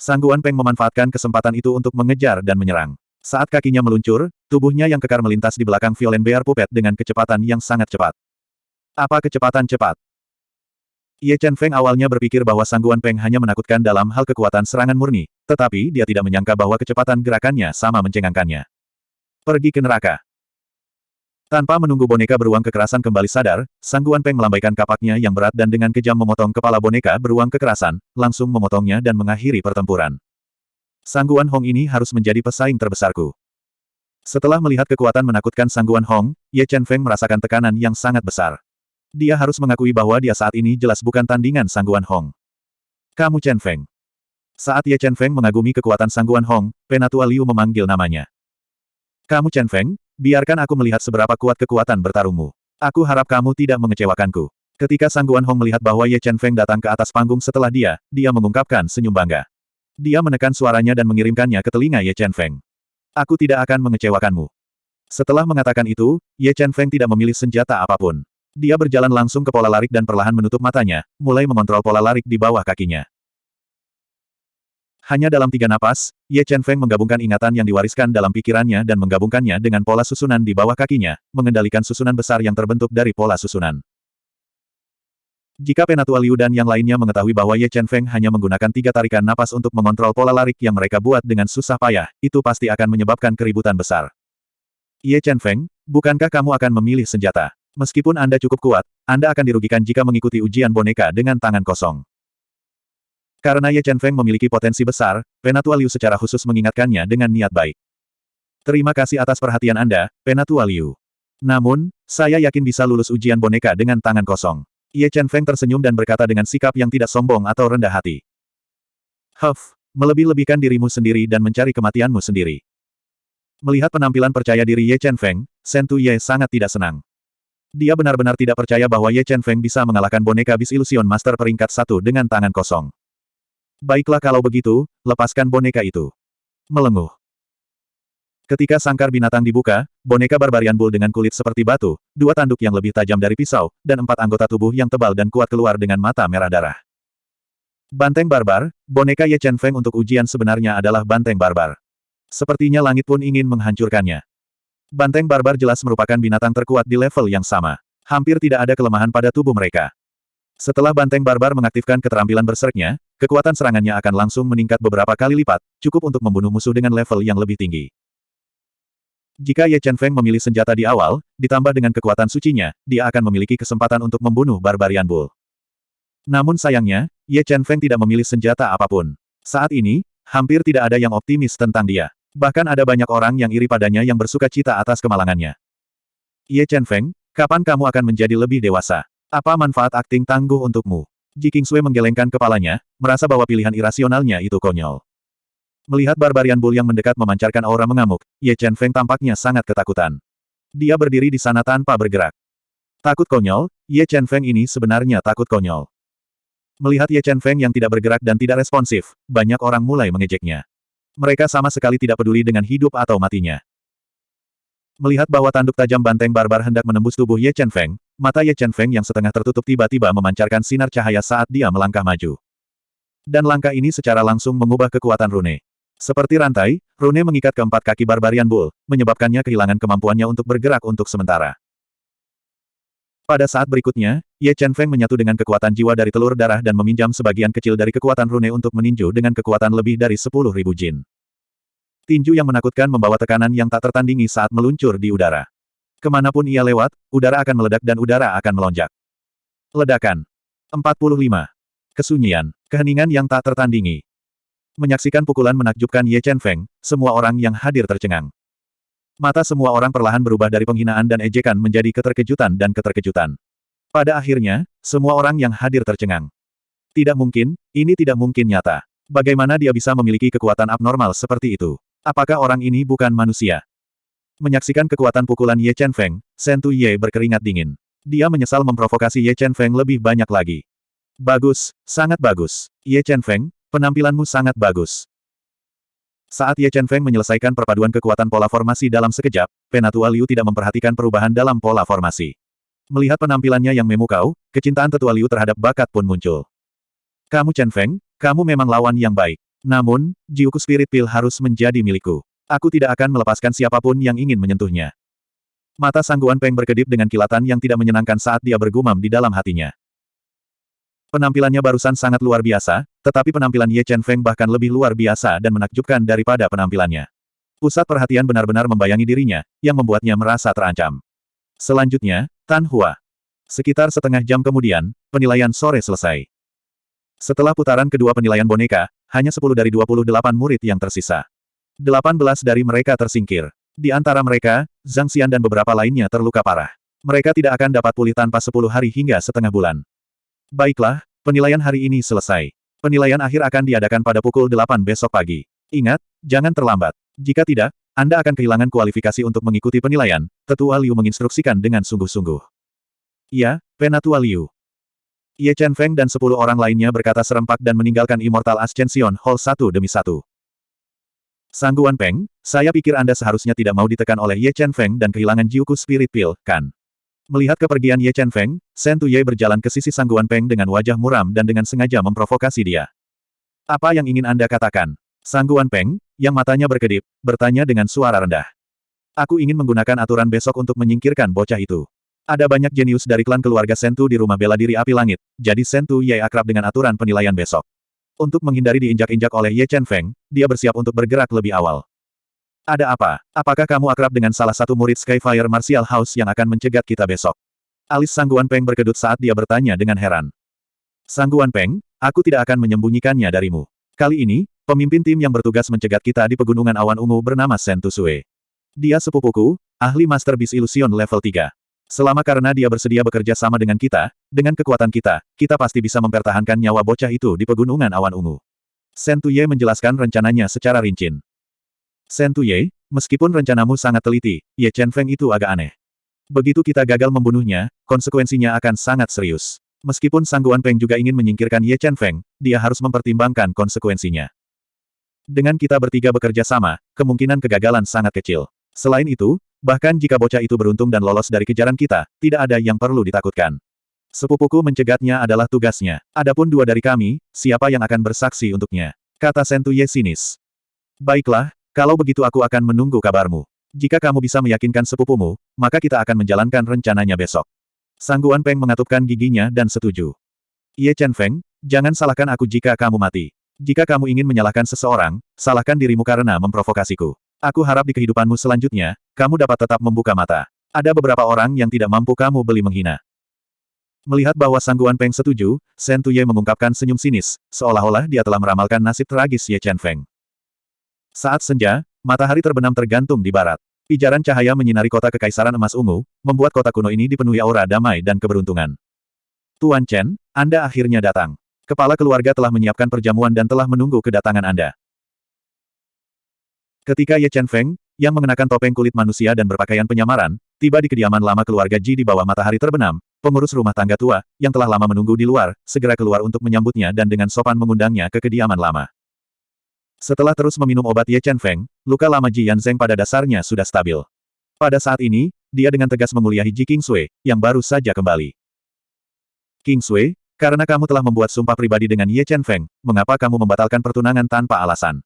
Sangguan Peng memanfaatkan kesempatan itu untuk mengejar dan menyerang. Saat kakinya meluncur, tubuhnya yang kekar melintas di belakang Violen Bear Puppet dengan kecepatan yang sangat cepat. Apa kecepatan cepat? Ye Chen Feng awalnya berpikir bahwa Sangguan Peng hanya menakutkan dalam hal kekuatan serangan murni, tetapi dia tidak menyangka bahwa kecepatan gerakannya sama mencengangkannya. Pergi ke neraka. Tanpa menunggu boneka beruang kekerasan kembali sadar, Sangguan Peng melambaikan kapaknya yang berat dan dengan kejam memotong kepala boneka beruang kekerasan, langsung memotongnya dan mengakhiri pertempuran. Sangguan Hong ini harus menjadi pesaing terbesarku. Setelah melihat kekuatan menakutkan Sangguan Hong, Ye Chen Feng merasakan tekanan yang sangat besar. Dia harus mengakui bahwa dia saat ini jelas bukan tandingan Sangguan Hong. Kamu Chen Feng. Saat Ye Chen Feng mengagumi kekuatan Sangguan Hong, Penatua Liu memanggil namanya. Kamu Chen Feng, Biarkan aku melihat seberapa kuat kekuatan bertarungmu. Aku harap kamu tidak mengecewakanku. Ketika Sangguan Hong melihat bahwa Ye Chen Feng datang ke atas panggung setelah dia, dia mengungkapkan senyum bangga. Dia menekan suaranya dan mengirimkannya ke telinga Ye Chen Feng. Aku tidak akan mengecewakanmu. Setelah mengatakan itu, Ye Chen Feng tidak memilih senjata apa pun. Dia berjalan langsung ke pola larik dan perlahan menutup matanya, mulai mengontrol pola larik di bawah kakinya. Hanya dalam tiga napas, Ye Chen Feng menggabungkan ingatan yang diwariskan dalam pikirannya dan menggabungkannya dengan pola susunan di bawah kakinya, mengendalikan susunan besar yang terbentuk dari pola susunan. Jika Penatua Liu dan yang lainnya mengetahui bahwa Ye Chen Feng hanya menggunakan tiga tarikan napas untuk mengontrol pola larik yang mereka buat dengan susah payah, itu pasti akan menyebabkan keributan besar. Ye Chen Feng, bukankah kamu akan memilih senjata? Meskipun Anda cukup kuat, Anda akan dirugikan jika mengikuti ujian boneka dengan tangan kosong. Karena Ye Chen Feng memiliki potensi besar, Penatua Liu secara khusus mengingatkannya dengan niat baik. Terima kasih atas perhatian Anda, Penatua Liu. Namun, saya yakin bisa lulus ujian boneka dengan tangan kosong. Ye Chen Feng tersenyum dan berkata dengan sikap yang tidak sombong atau rendah hati. Huff, melebih-lebihkan dirimu sendiri dan mencari kematianmu sendiri. Melihat penampilan percaya diri Ye Chen Feng, Shen Ye sangat tidak senang. Dia benar-benar tidak percaya bahwa Ye Chen Feng bisa mengalahkan boneka bis ilusion master peringkat satu dengan tangan kosong. Baiklah kalau begitu, lepaskan boneka itu. Melenguh. Ketika sangkar binatang dibuka, boneka barbarian bull dengan kulit seperti batu, dua tanduk yang lebih tajam dari pisau, dan empat anggota tubuh yang tebal dan kuat keluar dengan mata merah darah. Banteng barbar, boneka Ye Chen Feng untuk ujian sebenarnya adalah banteng barbar. Sepertinya langit pun ingin menghancurkannya. Banteng barbar jelas merupakan binatang terkuat di level yang sama. Hampir tidak ada kelemahan pada tubuh mereka. Setelah banteng barbar mengaktifkan keterampilan berserknya, kekuatan serangannya akan langsung meningkat beberapa kali lipat, cukup untuk membunuh musuh dengan level yang lebih tinggi. Jika Ye Chen Feng memilih senjata di awal, ditambah dengan kekuatan sucinya, dia akan memiliki kesempatan untuk membunuh Barbarian Bull. Namun sayangnya, Ye Chen Feng tidak memilih senjata apa pun. Saat ini, hampir tidak ada yang optimis tentang dia. Bahkan ada banyak orang yang iri padanya yang bersuka cita atas kemalangannya. Ye Chen Feng, kapan kamu akan menjadi lebih dewasa? Apa manfaat akting tangguh untukmu? Ji Kingsui menggelengkan kepalanya, merasa bahwa pilihan irasionalnya itu konyol. Melihat Barbarian Bull yang mendekat memancarkan aura mengamuk, Ye Chen Feng tampaknya sangat ketakutan. Dia berdiri di sana tanpa bergerak. Takut konyol, Ye Chen Feng ini sebenarnya takut konyol. Melihat Ye Chen Feng yang tidak bergerak dan tidak responsif, banyak orang mulai mengejeknya. Mereka sama sekali tidak peduli dengan hidup atau matinya. Melihat bahwa tanduk tajam banteng barbar hendak menembus tubuh Ye Chen Feng, mata Ye Chen Feng yang setengah tertutup tiba-tiba memancarkan sinar cahaya saat dia melangkah maju. Dan langkah ini secara langsung mengubah kekuatan rune. Seperti rantai, rune mengikat keempat kaki Barbarian Bull, menyebabkannya kehilangan kemampuannya untuk bergerak untuk sementara. Pada saat berikutnya, Ye Chen Feng menyatu dengan kekuatan jiwa dari telur darah dan meminjam sebagian kecil dari kekuatan rune untuk meninju dengan kekuatan lebih dari 10.000 jin. Tinju yang menakutkan membawa tekanan yang tak tertandingi saat meluncur di udara. Ke mana pun ia lewat, udara akan meledak dan udara akan melonjak. Ledakan. 45. Kesunyian. Keheningan yang tak tertandingi. Menyaksikan pukulan menakjubkan Ye Chen Feng, semua orang yang hadir tercengang. Mata semua orang perlahan berubah dari penghinaan dan ejekan menjadi keterkejutan dan keterkejutan. Pada akhirnya, semua orang yang hadir tercengang. Tidak mungkin, ini tidak mungkin nyata. Bagaimana dia bisa memiliki kekuatan abnormal seperti itu? Apakah orang ini bukan manusia? Menyaksikan kekuatan pukulan Ye Chen Feng, Sentu Ye berkeringat dingin. Dia menyesal memprovokasi Ye Chen Feng lebih banyak lagi. Bagus, sangat bagus. Ye Chen Feng, penampilanmu sangat bagus. Saat Ye Chen Feng menyelesaikan perpaduan kekuatan pola formasi dalam sekejap, Penatua Liu tidak memperhatikan perubahan dalam pola formasi. Melihat penampilannya yang memukau, kecintaan tetua Liu terhadap bakat pun muncul. Kamu Chen Feng, kamu memang lawan yang baik. Namun, jiuku Spirit Pill harus menjadi milikku. Aku tidak akan melepaskan siapa pun yang ingin menyentuhnya. Mata Sangguan Peng berkedip dengan kilatan yang tidak menyenangkan saat dia bergumam di dalam hatinya. Penampilannya barusan sangat luar biasa, tetapi penampilan Ye Chen Feng bahkan lebih luar biasa dan menakjubkan daripada penampilannya. Pusat perhatian benar-benar membayangi dirinya, yang membuatnya merasa terancam. Selanjutnya, Tan Hua. Sekitar setengah jam kemudian, penilaian sore selesai. Setelah putaran kedua penilaian boneka, hanya 10 dari 28 murid yang tersisa. 18 dari mereka tersingkir. Di antara mereka, Zhang Xian dan beberapa lainnya terluka parah. Mereka tidak akan dapat pulih tanpa 10 hari hingga setengah bulan. Baiklah, penilaian hari ini selesai. Penilaian akhir akan diadakan pada pukul 8 besok pagi. Ingat, jangan terlambat. Jika tidak, Anda akan kehilangan kualifikasi untuk mengikuti penilaian, Tetua Liu menginstruksikan dengan sungguh-sungguh. Iya, Penatua Liu. Ye Chen Feng dan sepuluh orang lainnya berkata serempak dan meninggalkan Immortal Ascension Hall satu demi satu. Sangguan Peng, saya pikir Anda seharusnya tidak mau ditekan oleh Ye Chen Feng dan kehilangan Jiuku Spirit Pill, kan? Melihat kepergian Ye Chen Feng, Shen Tuye berjalan ke sisi Sangguan Peng dengan wajah muram dan dengan sengaja memprovokasi dia. Apa yang ingin Anda katakan? Sangguan Peng, yang matanya berkedip, bertanya dengan suara rendah. Aku ingin menggunakan aturan besok untuk menyingkirkan bocah itu. Ada banyak jenius dari klan keluarga Sentu di rumah bela diri api langit, jadi Sentu Ye akrab dengan aturan penilaian besok. Untuk menghindari diinjak-injak oleh Ye Chen Feng, dia bersiap untuk bergerak lebih awal. Ada apa? Apakah kamu akrab dengan salah satu murid Skyfire Martial House yang akan mencegat kita besok? Alis Sangguan Peng berkedut saat dia bertanya dengan heran. Sangguan Peng, aku tidak akan menyembunyikannya darimu. Kali ini, pemimpin tim yang bertugas mencegat kita di pegunungan awan ungu bernama Sentu Sue. Dia sepupuku, ahli Master Beast Illusion level 3. Selama karena dia bersedia bekerja sama dengan kita, dengan kekuatan kita, kita pasti bisa mempertahankan nyawa bocah itu di pegunungan awan ungu. Sentuye menjelaskan rencananya secara rinci. Sentuye, meskipun rencanamu sangat teliti, Ye Chen Feng itu agak aneh. Begitu kita gagal membunuhnya, konsekuensinya akan sangat serius. Meskipun Sangguan Peng juga ingin menyingkirkan Ye Chen Feng, dia harus mempertimbangkan konsekuensinya. Dengan kita bertiga bekerja sama, kemungkinan kegagalan sangat kecil. Selain itu, Bahkan jika bocah itu beruntung dan lolos dari kejaran kita, tidak ada yang perlu ditakutkan. Sepupuku mencegatnya adalah tugasnya. Adapun dua dari kami, siapa yang akan bersaksi untuknya? Kata Sentuye sinis. Baiklah, kalau begitu aku akan menunggu kabarmu. Jika kamu bisa meyakinkan sepupumu, maka kita akan menjalankan rencananya besok. Sangguan Peng mengatupkan giginya dan setuju. Ye Chen Feng, jangan salahkan aku jika kamu mati. Jika kamu ingin menyalahkan seseorang, salahkan dirimu karena memprovokasiku. Aku harap di kehidupanmu selanjutnya, kamu dapat tetap membuka mata. Ada beberapa orang yang tidak mampu kamu beli menghina. Melihat bahwa Sangguan Peng setuju, Shen Tuye mengungkapkan senyum sinis, seolah-olah dia telah meramalkan nasib tragis Ye Chen Feng. Saat senja, matahari terbenam tergantung di barat. Pijaran cahaya menyinari kota kekaisaran emas ungu, membuat kota kuno ini dipenuhi aura damai dan keberuntungan. Tuan Chen, Anda akhirnya datang. Kepala keluarga telah menyiapkan perjamuan dan telah menunggu kedatangan Anda. Ketika Ye Chen Feng, yang mengenakan topeng kulit manusia dan berpakaian penyamaran, tiba di kediaman lama keluarga Ji di bawah matahari terbenam, pengurus rumah tangga tua, yang telah lama menunggu di luar, segera keluar untuk menyambutnya dan dengan sopan mengundangnya ke kediaman lama. Setelah terus meminum obat Ye Chen Feng, luka lama Ji Yanzeng pada dasarnya sudah stabil. Pada saat ini, dia dengan tegas menguliahi Ji King Sui, yang baru saja kembali. King Sui, karena kamu telah membuat sumpah pribadi dengan Ye Chen Feng, mengapa kamu membatalkan pertunangan tanpa alasan?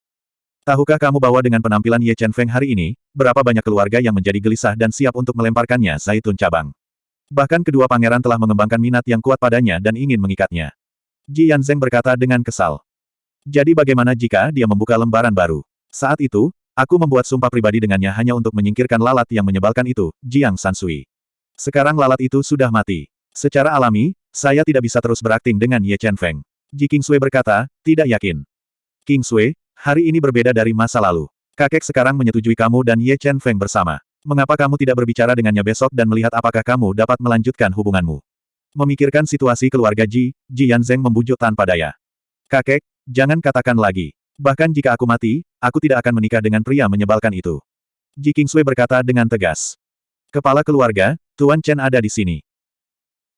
Tahukah kamu bahwa dengan penampilan Ye Chen Feng hari ini, berapa banyak keluarga yang menjadi gelisah dan siap untuk melemparkannya zaitun cabang? Bahkan kedua pangeran telah mengembangkan minat yang kuat padanya dan ingin mengikatnya. Ji Yanzeng berkata dengan kesal. Jadi bagaimana jika dia membuka lembaran baru? Saat itu, aku membuat sumpah pribadi dengannya hanya untuk menyingkirkan lalat yang menyebalkan itu, Jiang Sansui. Sekarang lalat itu sudah mati. Secara alami, saya tidak bisa terus berakting dengan Ye Chen Feng. Ji King Sui berkata, tidak yakin. King Sui, Hari ini berbeda dari masa lalu. Kakek sekarang menyetujui kamu dan Ye Chen Feng bersama. Mengapa kamu tidak berbicara dengannya besok dan melihat apakah kamu dapat melanjutkan hubunganmu? Memikirkan situasi keluarga Ji, Ji Yanzeng membujuk tanpa daya. Kakek, jangan katakan lagi. Bahkan jika aku mati, aku tidak akan menikah dengan pria menyebalkan itu. Ji Kingsui berkata dengan tegas. Kepala keluarga, Tuan Chen ada di sini.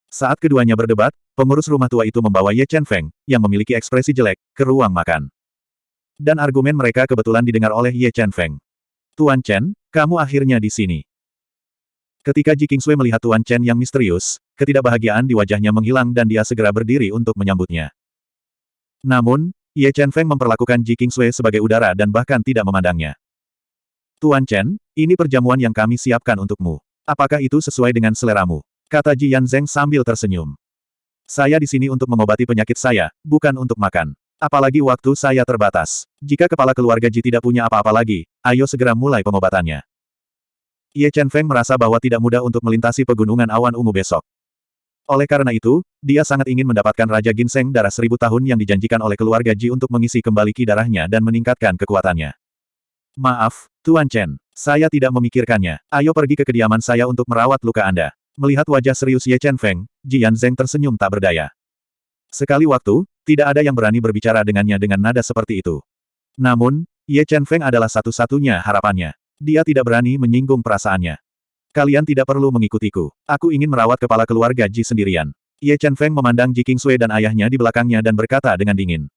Saat keduanya berdebat, pengurus rumah tua itu membawa Ye Chen Feng, yang memiliki ekspresi jelek, ke ruang makan. Dan argumen mereka kebetulan didengar oleh Ye Chen Feng. Tuan Chen, kamu akhirnya di sini. Ketika Ji Kingsui melihat Tuan Chen yang misterius, ketidakbahagiaan di wajahnya menghilang dan dia segera berdiri untuk menyambutnya. Namun, Ye Chen Feng memperlakukan Ji Kingsui sebagai udara dan bahkan tidak memandangnya. Tuan Chen, ini perjamuan yang kami siapkan untukmu. Apakah itu sesuai dengan seleramu? Kata Ji Yanzeng sambil tersenyum. Saya di sini untuk mengobati penyakit saya, bukan untuk makan. Apalagi waktu saya terbatas. Jika kepala keluarga Ji tidak punya apa-apa lagi, ayo segera mulai pengobatannya. Ye Chen Feng merasa bahwa tidak mudah untuk melintasi pegunungan awan ungu besok. Oleh karena itu, dia sangat ingin mendapatkan Raja Ginseng darah seribu tahun yang dijanjikan oleh keluarga Ji untuk mengisi kembali ki darahnya dan meningkatkan kekuatannya. Maaf, Tuan Chen. Saya tidak memikirkannya. Ayo pergi ke kediaman saya untuk merawat luka Anda. Melihat wajah serius Ye Chen Feng, Ji Yanzeng tersenyum tak berdaya. Sekali waktu, tidak ada yang berani berbicara dengannya dengan nada seperti itu. Namun, Ye Chen Feng adalah satu-satunya harapannya. Dia tidak berani menyinggung perasaannya. Kalian tidak perlu mengikutiku. Aku ingin merawat kepala keluarga Ji sendirian. Ye Chen Feng memandang Ji Kingsui dan ayahnya di belakangnya dan berkata dengan dingin.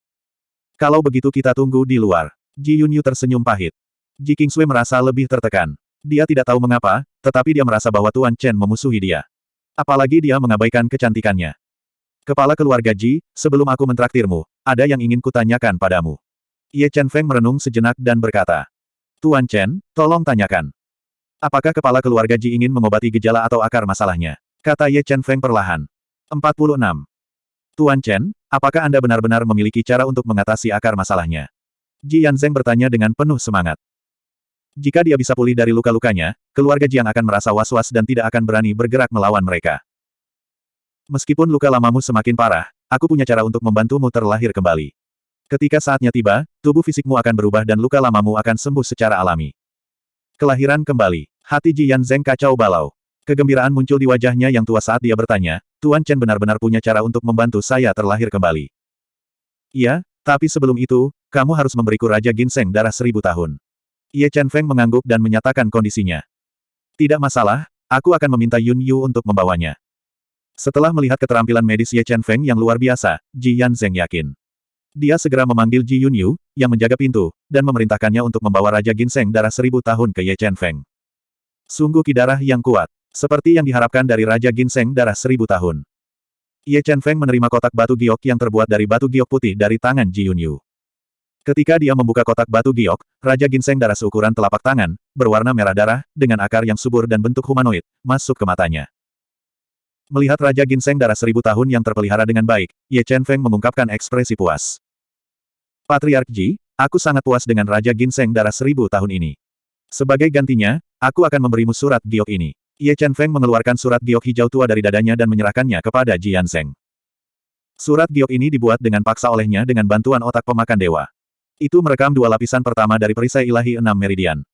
Kalau begitu kita tunggu di luar. Ji Yunyu tersenyum pahit. Ji Kingsui merasa lebih tertekan. Dia tidak tahu mengapa, tetapi dia merasa bahwa Tuan Chen memusuhi dia. Apalagi dia mengabaikan kecantikannya. Kepala keluarga Ji, sebelum aku mentraktirmu, ada yang ingin kutanyakan padamu. Ye Chen Feng merenung sejenak dan berkata. Tuan Chen, tolong tanyakan. Apakah kepala keluarga Ji ingin mengobati gejala atau akar masalahnya? Kata Ye Chen Feng perlahan. 46. Tuan Chen, apakah Anda benar-benar memiliki cara untuk mengatasi akar masalahnya? Ji Yanzeng bertanya dengan penuh semangat. Jika dia bisa pulih dari luka-lukanya, keluarga Jiang akan merasa was-was dan tidak akan berani bergerak melawan mereka. Meskipun luka lamamu semakin parah, aku punya cara untuk membantumu terlahir kembali. Ketika saatnya tiba, tubuh fisikmu akan berubah dan luka lamamu akan sembuh secara alami. Kelahiran kembali. Hati Ji Yanzeng kacau balau. Kegembiraan muncul di wajahnya yang tua saat dia bertanya, Tuan Chen benar-benar punya cara untuk membantu saya terlahir kembali. Iya, tapi sebelum itu, kamu harus memberiku Raja Ginseng darah seribu tahun. Ye Chen Feng mengangguk dan menyatakan kondisinya. Tidak masalah, aku akan meminta Yun Yu untuk membawanya. Setelah melihat keterampilan medis Ye Chen Feng yang luar biasa, Ji Yanzeng yakin. Dia segera memanggil Ji Yun Yu, yang menjaga pintu, dan memerintahkannya untuk membawa Raja Ginseng darah seribu tahun ke Ye Chen Feng. Sungguh kidarah yang kuat. Seperti yang diharapkan dari Raja Ginseng darah seribu tahun. Ye Chen Feng menerima kotak batu giok yang terbuat dari batu giok putih dari tangan Ji Yun Yu. Ketika dia membuka kotak batu giok, Raja Ginseng darah seukuran telapak tangan, berwarna merah darah, dengan akar yang subur dan bentuk humanoid, masuk ke matanya. Melihat Raja Ginseng darah seribu tahun yang terpelihara dengan baik, Ye Chen Feng mengungkapkan ekspresi puas. Patriark Ji, aku sangat puas dengan Raja Ginseng darah seribu tahun ini. Sebagai gantinya, Aku akan memberimu surat giok ini. Ye Chen Feng mengeluarkan surat giok hijau tua dari dadanya dan menyerahkannya kepada Ji Yanzeng. Surat giok ini dibuat dengan paksa olehnya dengan bantuan otak pemakan dewa. Itu merekam dua lapisan pertama dari perisai ilahi enam meridian.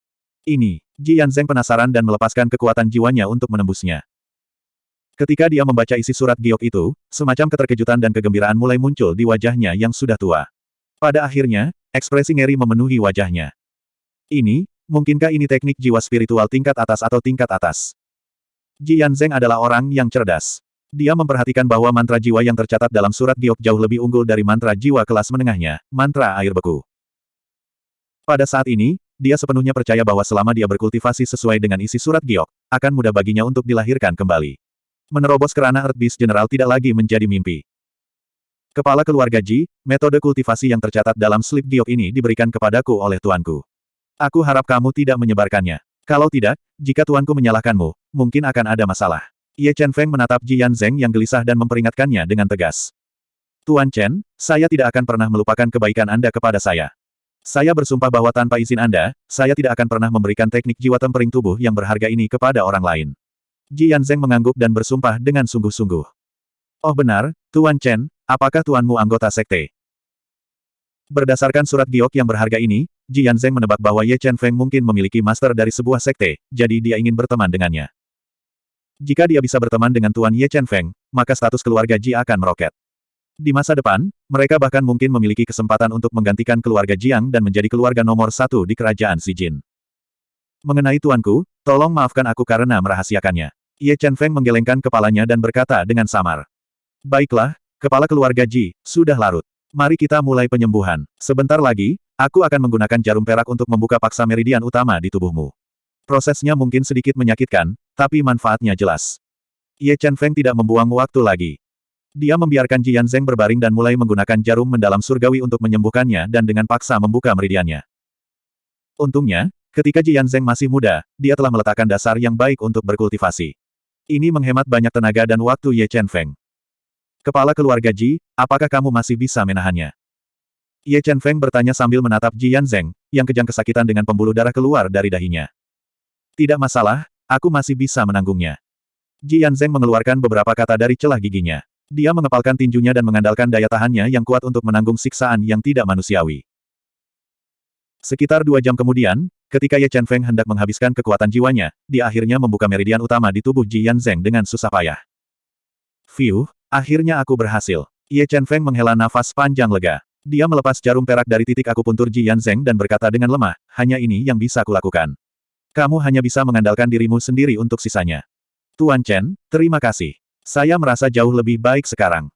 Ini, Ji Yanzeng penasaran dan melepaskan kekuatan jiwanya untuk menembusnya. Ketika dia membaca isi surat giok itu, semacam keterkejutan dan kegembiraan mulai muncul di wajahnya yang sudah tua. Pada akhirnya, ekspresi ngeri memenuhi wajahnya. Ini, Mungkinkah ini teknik jiwa spiritual tingkat atas atau tingkat atas? Ji Yanzeng adalah orang yang cerdas. Dia memperhatikan bahwa mantra jiwa yang tercatat dalam surat giok jauh lebih unggul dari mantra jiwa kelas menengahnya, mantra air beku. Pada saat ini, dia sepenuhnya percaya bahwa selama dia berkultivasi sesuai dengan isi surat giok, akan mudah baginya untuk dilahirkan kembali. Menerobos kerana Earth Beast General tidak lagi menjadi mimpi. Kepala keluarga Ji, metode kultivasi yang tercatat dalam slip giok ini diberikan kepadaku oleh tuanku. Aku harap kamu tidak menyebarkannya. Kalau tidak, jika tuanku menyalahkanmu, mungkin akan ada masalah. Ye Chen Feng menatap Ji Yanzeng yang gelisah dan memperingatkannya dengan tegas. Tuan Chen, saya tidak akan pernah melupakan kebaikan Anda kepada saya. Saya bersumpah bahwa tanpa izin Anda, saya tidak akan pernah memberikan teknik jiwa tempering tubuh yang berharga ini kepada orang lain. Ji Yanzeng mengangguk dan bersumpah dengan sungguh-sungguh. Oh benar, Tuan Chen, apakah tuanmu anggota sekte? Berdasarkan surat giok yang berharga ini, Ji Yanzeng menebak bahwa Ye Chen Feng mungkin memiliki master dari sebuah sekte, jadi dia ingin berteman dengannya. Jika dia bisa berteman dengan Tuan Ye Chen Feng, maka status keluarga Ji akan meroket. Di masa depan, mereka bahkan mungkin memiliki kesempatan untuk menggantikan keluarga Jiang dan menjadi keluarga nomor satu di kerajaan Xi Jin. Mengenai tuanku, tolong maafkan aku karena merahasiakannya. Ye Chen Feng menggelengkan kepalanya dan berkata dengan samar. Baiklah, kepala keluarga Ji, sudah larut. Mari kita mulai penyembuhan. Sebentar lagi, aku akan menggunakan jarum perak untuk membuka paksa meridian utama di tubuhmu. Prosesnya mungkin sedikit menyakitkan, tapi manfaatnya jelas. Ye Chen Feng tidak membuang waktu lagi. Dia membiarkan Jian Zheng berbaring dan mulai menggunakan jarum mendalam surgawi untuk menyembuhkannya dan dengan paksa membuka meridiannya. Untungnya, ketika Jian Zheng masih muda, dia telah meletakkan dasar yang baik untuk berkultivasi. Ini menghemat banyak tenaga dan waktu Ye Chen Feng. Kepala keluarga Ji, apakah kamu masih bisa menahannya? Ye Chen Feng bertanya sambil menatap Jian Zheng, yang kejang kesakitan dengan pembuluh darah keluar dari dahinya. Tidak masalah, aku masih bisa menanggungnya. Jian Zheng mengeluarkan beberapa kata dari celah giginya. Dia mengepalkan tinjunya dan mengandalkan daya tahannya yang kuat untuk menanggung siksaan yang tidak manusiawi. Sekitar dua jam kemudian, ketika Ye Chen Feng hendak menghabiskan kekuatan jiwanya, dia akhirnya membuka meridian utama di tubuh Ji Yanzeng dengan susah payah. Fiu, akhirnya aku berhasil. Ye Chen Feng menghela nafas panjang lega. Dia melepas jarum perak dari titik akupuntur Ji Yanzeng dan berkata dengan lemah, hanya ini yang bisa kulakukan. Kamu hanya bisa mengandalkan dirimu sendiri untuk sisanya. Tuan Chen, terima kasih. Saya merasa jauh lebih baik sekarang.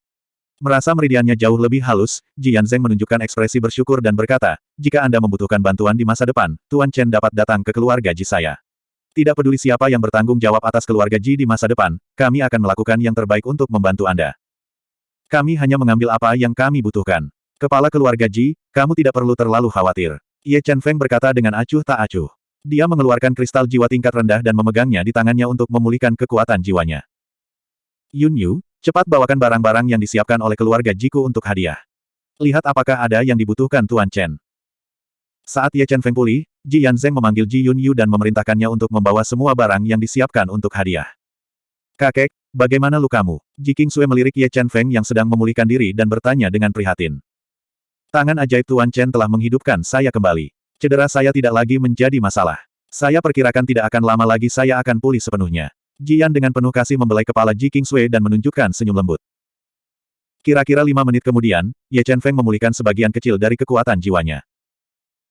Merasa meridiannya jauh lebih halus, Jian Zheng menunjukkan ekspresi bersyukur dan berkata, jika Anda membutuhkan bantuan di masa depan, Tuan Chen dapat datang ke keluarga Ji saya. Tidak peduli siapa yang bertanggung jawab atas keluarga Ji di masa depan, kami akan melakukan yang terbaik untuk membantu Anda. Kami hanya mengambil apa yang kami butuhkan. Kepala keluarga Ji, kamu tidak perlu terlalu khawatir. Ye Chen Feng berkata dengan acuh tak acuh. Dia mengeluarkan kristal jiwa tingkat rendah dan memegangnya di tangannya untuk memulihkan kekuatan jiwanya. Yun Yu, cepat bawakan barang-barang yang disiapkan oleh keluarga Jiku untuk hadiah. Lihat apakah ada yang dibutuhkan Tuan Chen. Saat Ye Chen Feng pulih, Ji Yanzeng memanggil Ji Yun Yu dan memerintahkannya untuk membawa semua barang yang disiapkan untuk hadiah. Kakek, bagaimana lukamu? Ji King Sui melirik Ye Chen Feng yang sedang memulihkan diri dan bertanya dengan prihatin. Tangan ajaib Tuan Chen telah menghidupkan saya kembali. Cedera saya tidak lagi menjadi masalah. Saya perkirakan tidak akan lama lagi saya akan pulih sepenuhnya. Jian dengan penuh kasih membelai kepala Ji Kingsway dan menunjukkan senyum lembut. Kira-kira lima menit kemudian, Ye Chen Feng memulihkan sebagian kecil dari kekuatan jiwanya.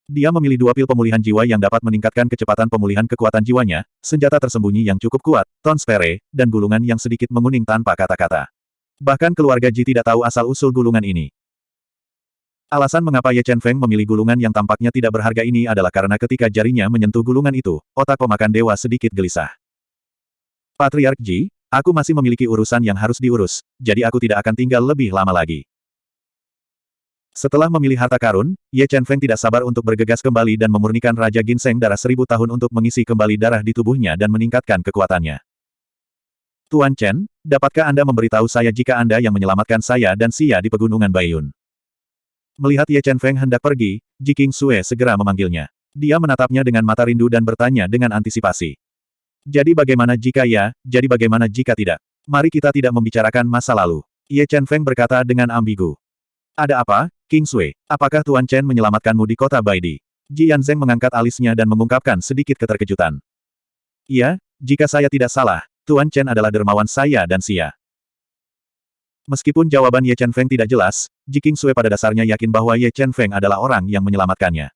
Dia memilih dua pil pemulihan jiwa yang dapat meningkatkan kecepatan pemulihan kekuatan jiwanya, senjata tersembunyi yang cukup kuat, ton spere, dan gulungan yang sedikit menguning tanpa kata-kata. Bahkan keluarga Ji tidak tahu asal-usul gulungan ini. Alasan mengapa Ye Chen Feng memilih gulungan yang tampaknya tidak berharga ini adalah karena ketika jarinya menyentuh gulungan itu, otak pemakan dewa sedikit gelisah. Patriark Ji, aku masih memiliki urusan yang harus diurus, jadi aku tidak akan tinggal lebih lama lagi. Setelah memilih harta karun, Ye Chen Feng tidak sabar untuk bergegas kembali dan memurnikan Raja Ginseng darah seribu tahun untuk mengisi kembali darah di tubuhnya dan meningkatkan kekuatannya. Tuan Chen, dapatkah Anda memberitahu saya jika Anda yang menyelamatkan saya dan Sia di pegunungan Bayun? Melihat Ye Chen Feng hendak pergi, Ji King Sue segera memanggilnya. Dia menatapnya dengan mata rindu dan bertanya dengan antisipasi. Jadi bagaimana jika ya, jadi bagaimana jika tidak? Mari kita tidak membicarakan masa lalu. Ye Chen Feng berkata dengan ambigu. Ada apa, King Sui? Apakah Tuan Chen menyelamatkanmu di kota Baidi? Ji Yanzeng mengangkat alisnya dan mengungkapkan sedikit keterkejutan. Iya, jika saya tidak salah, Tuan Chen adalah dermawan saya dan Sia. Meskipun jawaban Ye Chen Feng tidak jelas, Ji King Sui pada dasarnya yakin bahwa Ye Chen Feng adalah orang yang menyelamatkannya.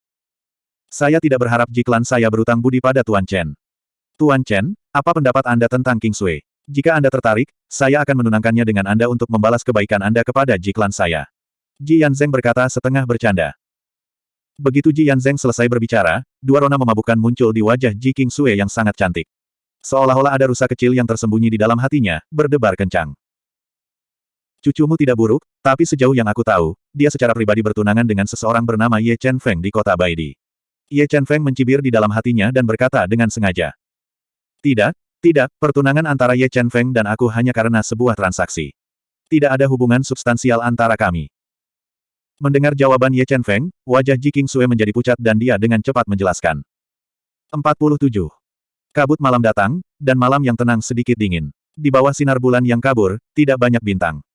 Saya tidak berharap jiklan saya berutang budi pada Tuan Chen. Tuan Chen, apa pendapat Anda tentang King Sui? Jika Anda tertarik, saya akan menunangkannya dengan Anda untuk membalas kebaikan Anda kepada jiklan saya. Ji Yanzeng berkata setengah bercanda. Begitu Ji Yanzeng selesai berbicara, dua rona memabukkan muncul di wajah Ji King Sui yang sangat cantik. Seolah-olah ada rusa kecil yang tersembunyi di dalam hatinya, berdebar kencang. Cucumu tidak buruk, tapi sejauh yang aku tahu, dia secara pribadi bertunangan dengan seseorang bernama Ye Chen Feng di kota Baidi. Ye Chen Feng mencibir di dalam hatinya dan berkata dengan sengaja. Tidak, tidak, pertunangan antara Ye Chen Feng dan aku hanya karena sebuah transaksi. Tidak ada hubungan substansial antara kami. Mendengar jawaban Ye Chen Feng, wajah Ji King Sue menjadi pucat dan dia dengan cepat menjelaskan. 47. Kabut malam datang, dan malam yang tenang sedikit dingin. Di bawah sinar bulan yang kabur, tidak banyak bintang.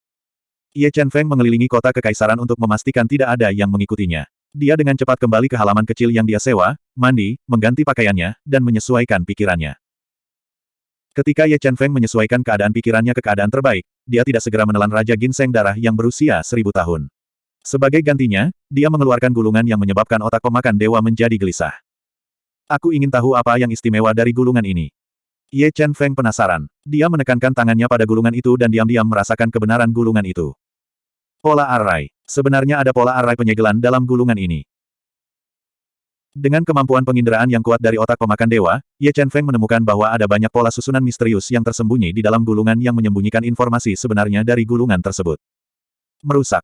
Ye Chen Feng mengelilingi kota kekaisaran untuk memastikan tidak ada yang mengikutinya. Dia dengan cepat kembali ke halaman kecil yang dia sewa, mandi, mengganti pakaiannya, dan menyesuaikan pikirannya. Ketika Ye Chen Feng menyesuaikan keadaan pikirannya ke keadaan terbaik, dia tidak segera menelan Raja Ginseng darah yang berusia seribu tahun. Sebagai gantinya, dia mengeluarkan gulungan yang menyebabkan otak pemakan dewa menjadi gelisah. Aku ingin tahu apa yang istimewa dari gulungan ini. Ye Chen Feng penasaran. Dia menekankan tangannya pada gulungan itu dan diam-diam merasakan kebenaran gulungan itu. Pola array. Sebenarnya ada pola array penyegelan dalam gulungan ini. Dengan kemampuan penginderaan yang kuat dari otak pemakan dewa, Ye Chen Feng menemukan bahwa ada banyak pola susunan misterius yang tersembunyi di dalam gulungan yang menyembunyikan informasi sebenarnya dari gulungan tersebut. Merusak.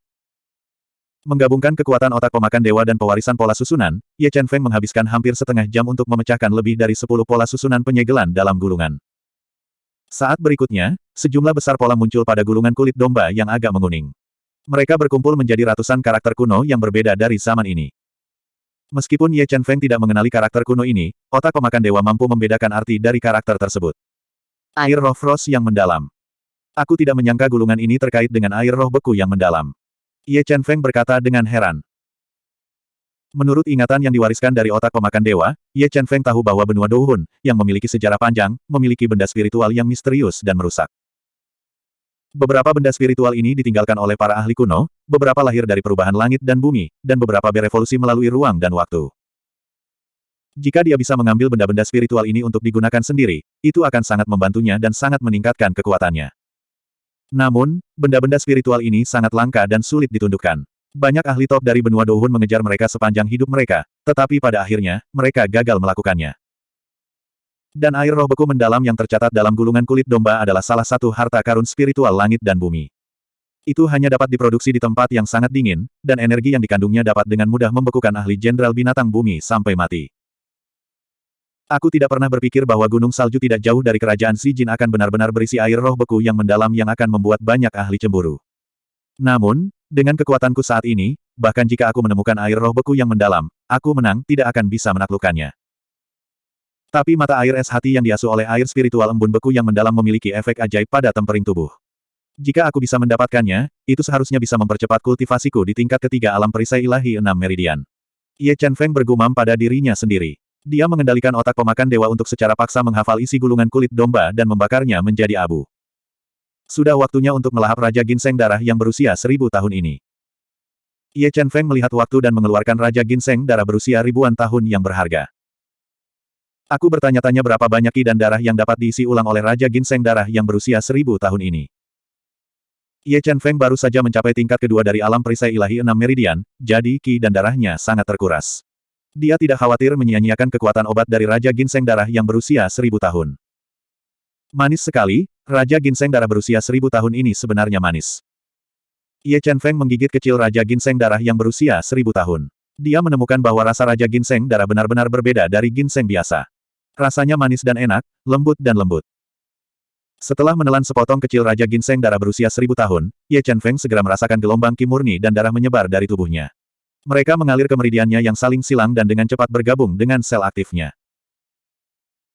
Menggabungkan kekuatan otak pemakan dewa dan pewarisan pola susunan, Ye Chen Feng menghabiskan hampir setengah jam untuk memecahkan lebih dari sepuluh pola susunan penyegelan dalam gulungan. Saat berikutnya, sejumlah besar pola muncul pada gulungan kulit domba yang agak menguning. Mereka berkumpul menjadi ratusan karakter kuno yang berbeda dari zaman ini. Meskipun Ye Chen Feng tidak mengenali karakter kuno ini, otak pemakan dewa mampu membedakan arti dari karakter tersebut. Air roh frost yang mendalam. Aku tidak menyangka gulungan ini terkait dengan air roh beku yang mendalam. Ye Chen Feng berkata dengan heran. Menurut ingatan yang diwariskan dari otak pemakan dewa, Ye Chen Feng tahu bahwa benua Douhun, yang memiliki sejarah panjang, memiliki benda spiritual yang misterius dan merusak. Beberapa benda spiritual ini ditinggalkan oleh para ahli kuno, beberapa lahir dari perubahan langit dan bumi, dan beberapa berevolusi melalui ruang dan waktu. Jika dia bisa mengambil benda-benda spiritual ini untuk digunakan sendiri, itu akan sangat membantunya dan sangat meningkatkan kekuatannya. Namun, benda-benda spiritual ini sangat langka dan sulit ditundukkan. Banyak ahli top dari benua Douhun mengejar mereka sepanjang hidup mereka, tetapi pada akhirnya, mereka gagal melakukannya. Dan air roh beku mendalam yang tercatat dalam gulungan kulit domba adalah salah satu harta karun spiritual langit dan bumi. Itu hanya dapat diproduksi di tempat yang sangat dingin, dan energi yang dikandungnya dapat dengan mudah membekukan ahli jenderal binatang bumi sampai mati. Aku tidak pernah berpikir bahwa gunung salju tidak jauh dari kerajaan Si Jin akan benar-benar berisi air roh beku yang mendalam yang akan membuat banyak ahli cemburu. Namun, dengan kekuatanku saat ini, bahkan jika aku menemukan air roh beku yang mendalam, aku menang tidak akan bisa menaklukkannya. Tapi mata air es hati yang diasuh oleh air spiritual embun beku yang mendalam memiliki efek ajaib pada tempering tubuh. Jika aku bisa mendapatkannya, itu seharusnya bisa mempercepat kultivasiku di tingkat ketiga alam perisai ilahi enam meridian. Ye Chen Feng bergumam pada dirinya sendiri. Dia mengendalikan otak pemakan dewa untuk secara paksa menghafal isi gulungan kulit domba dan membakarnya menjadi abu. Sudah waktunya untuk melahap Raja Ginseng darah yang berusia seribu tahun ini. Ye Chen Feng melihat waktu dan mengeluarkan Raja Ginseng darah berusia ribuan tahun yang berharga. Aku bertanya-tanya berapa banyak ki dan darah yang dapat diisi ulang oleh Raja Ginseng darah yang berusia seribu tahun ini. Ye Chen Feng baru saja mencapai tingkat kedua dari alam perisai ilahi enam meridian, jadi ki dan darahnya sangat terkuras. Dia tidak khawatir menyia-nyiakan kekuatan obat dari Raja Ginseng darah yang berusia seribu tahun. Manis sekali, Raja Ginseng darah berusia seribu tahun ini sebenarnya manis. Ye Chen Feng menggigit kecil Raja Ginseng darah yang berusia seribu tahun. Dia menemukan bahwa rasa Raja Ginseng darah benar-benar berbeda dari ginseng biasa. Rasanya manis dan enak, lembut dan lembut. Setelah menelan sepotong kecil Raja Ginseng darah berusia seribu tahun, Ye Chen Feng segera merasakan gelombang ki murni dan darah menyebar dari tubuhnya. Mereka mengalir ke meridiannya yang saling silang dan dengan cepat bergabung dengan sel aktifnya.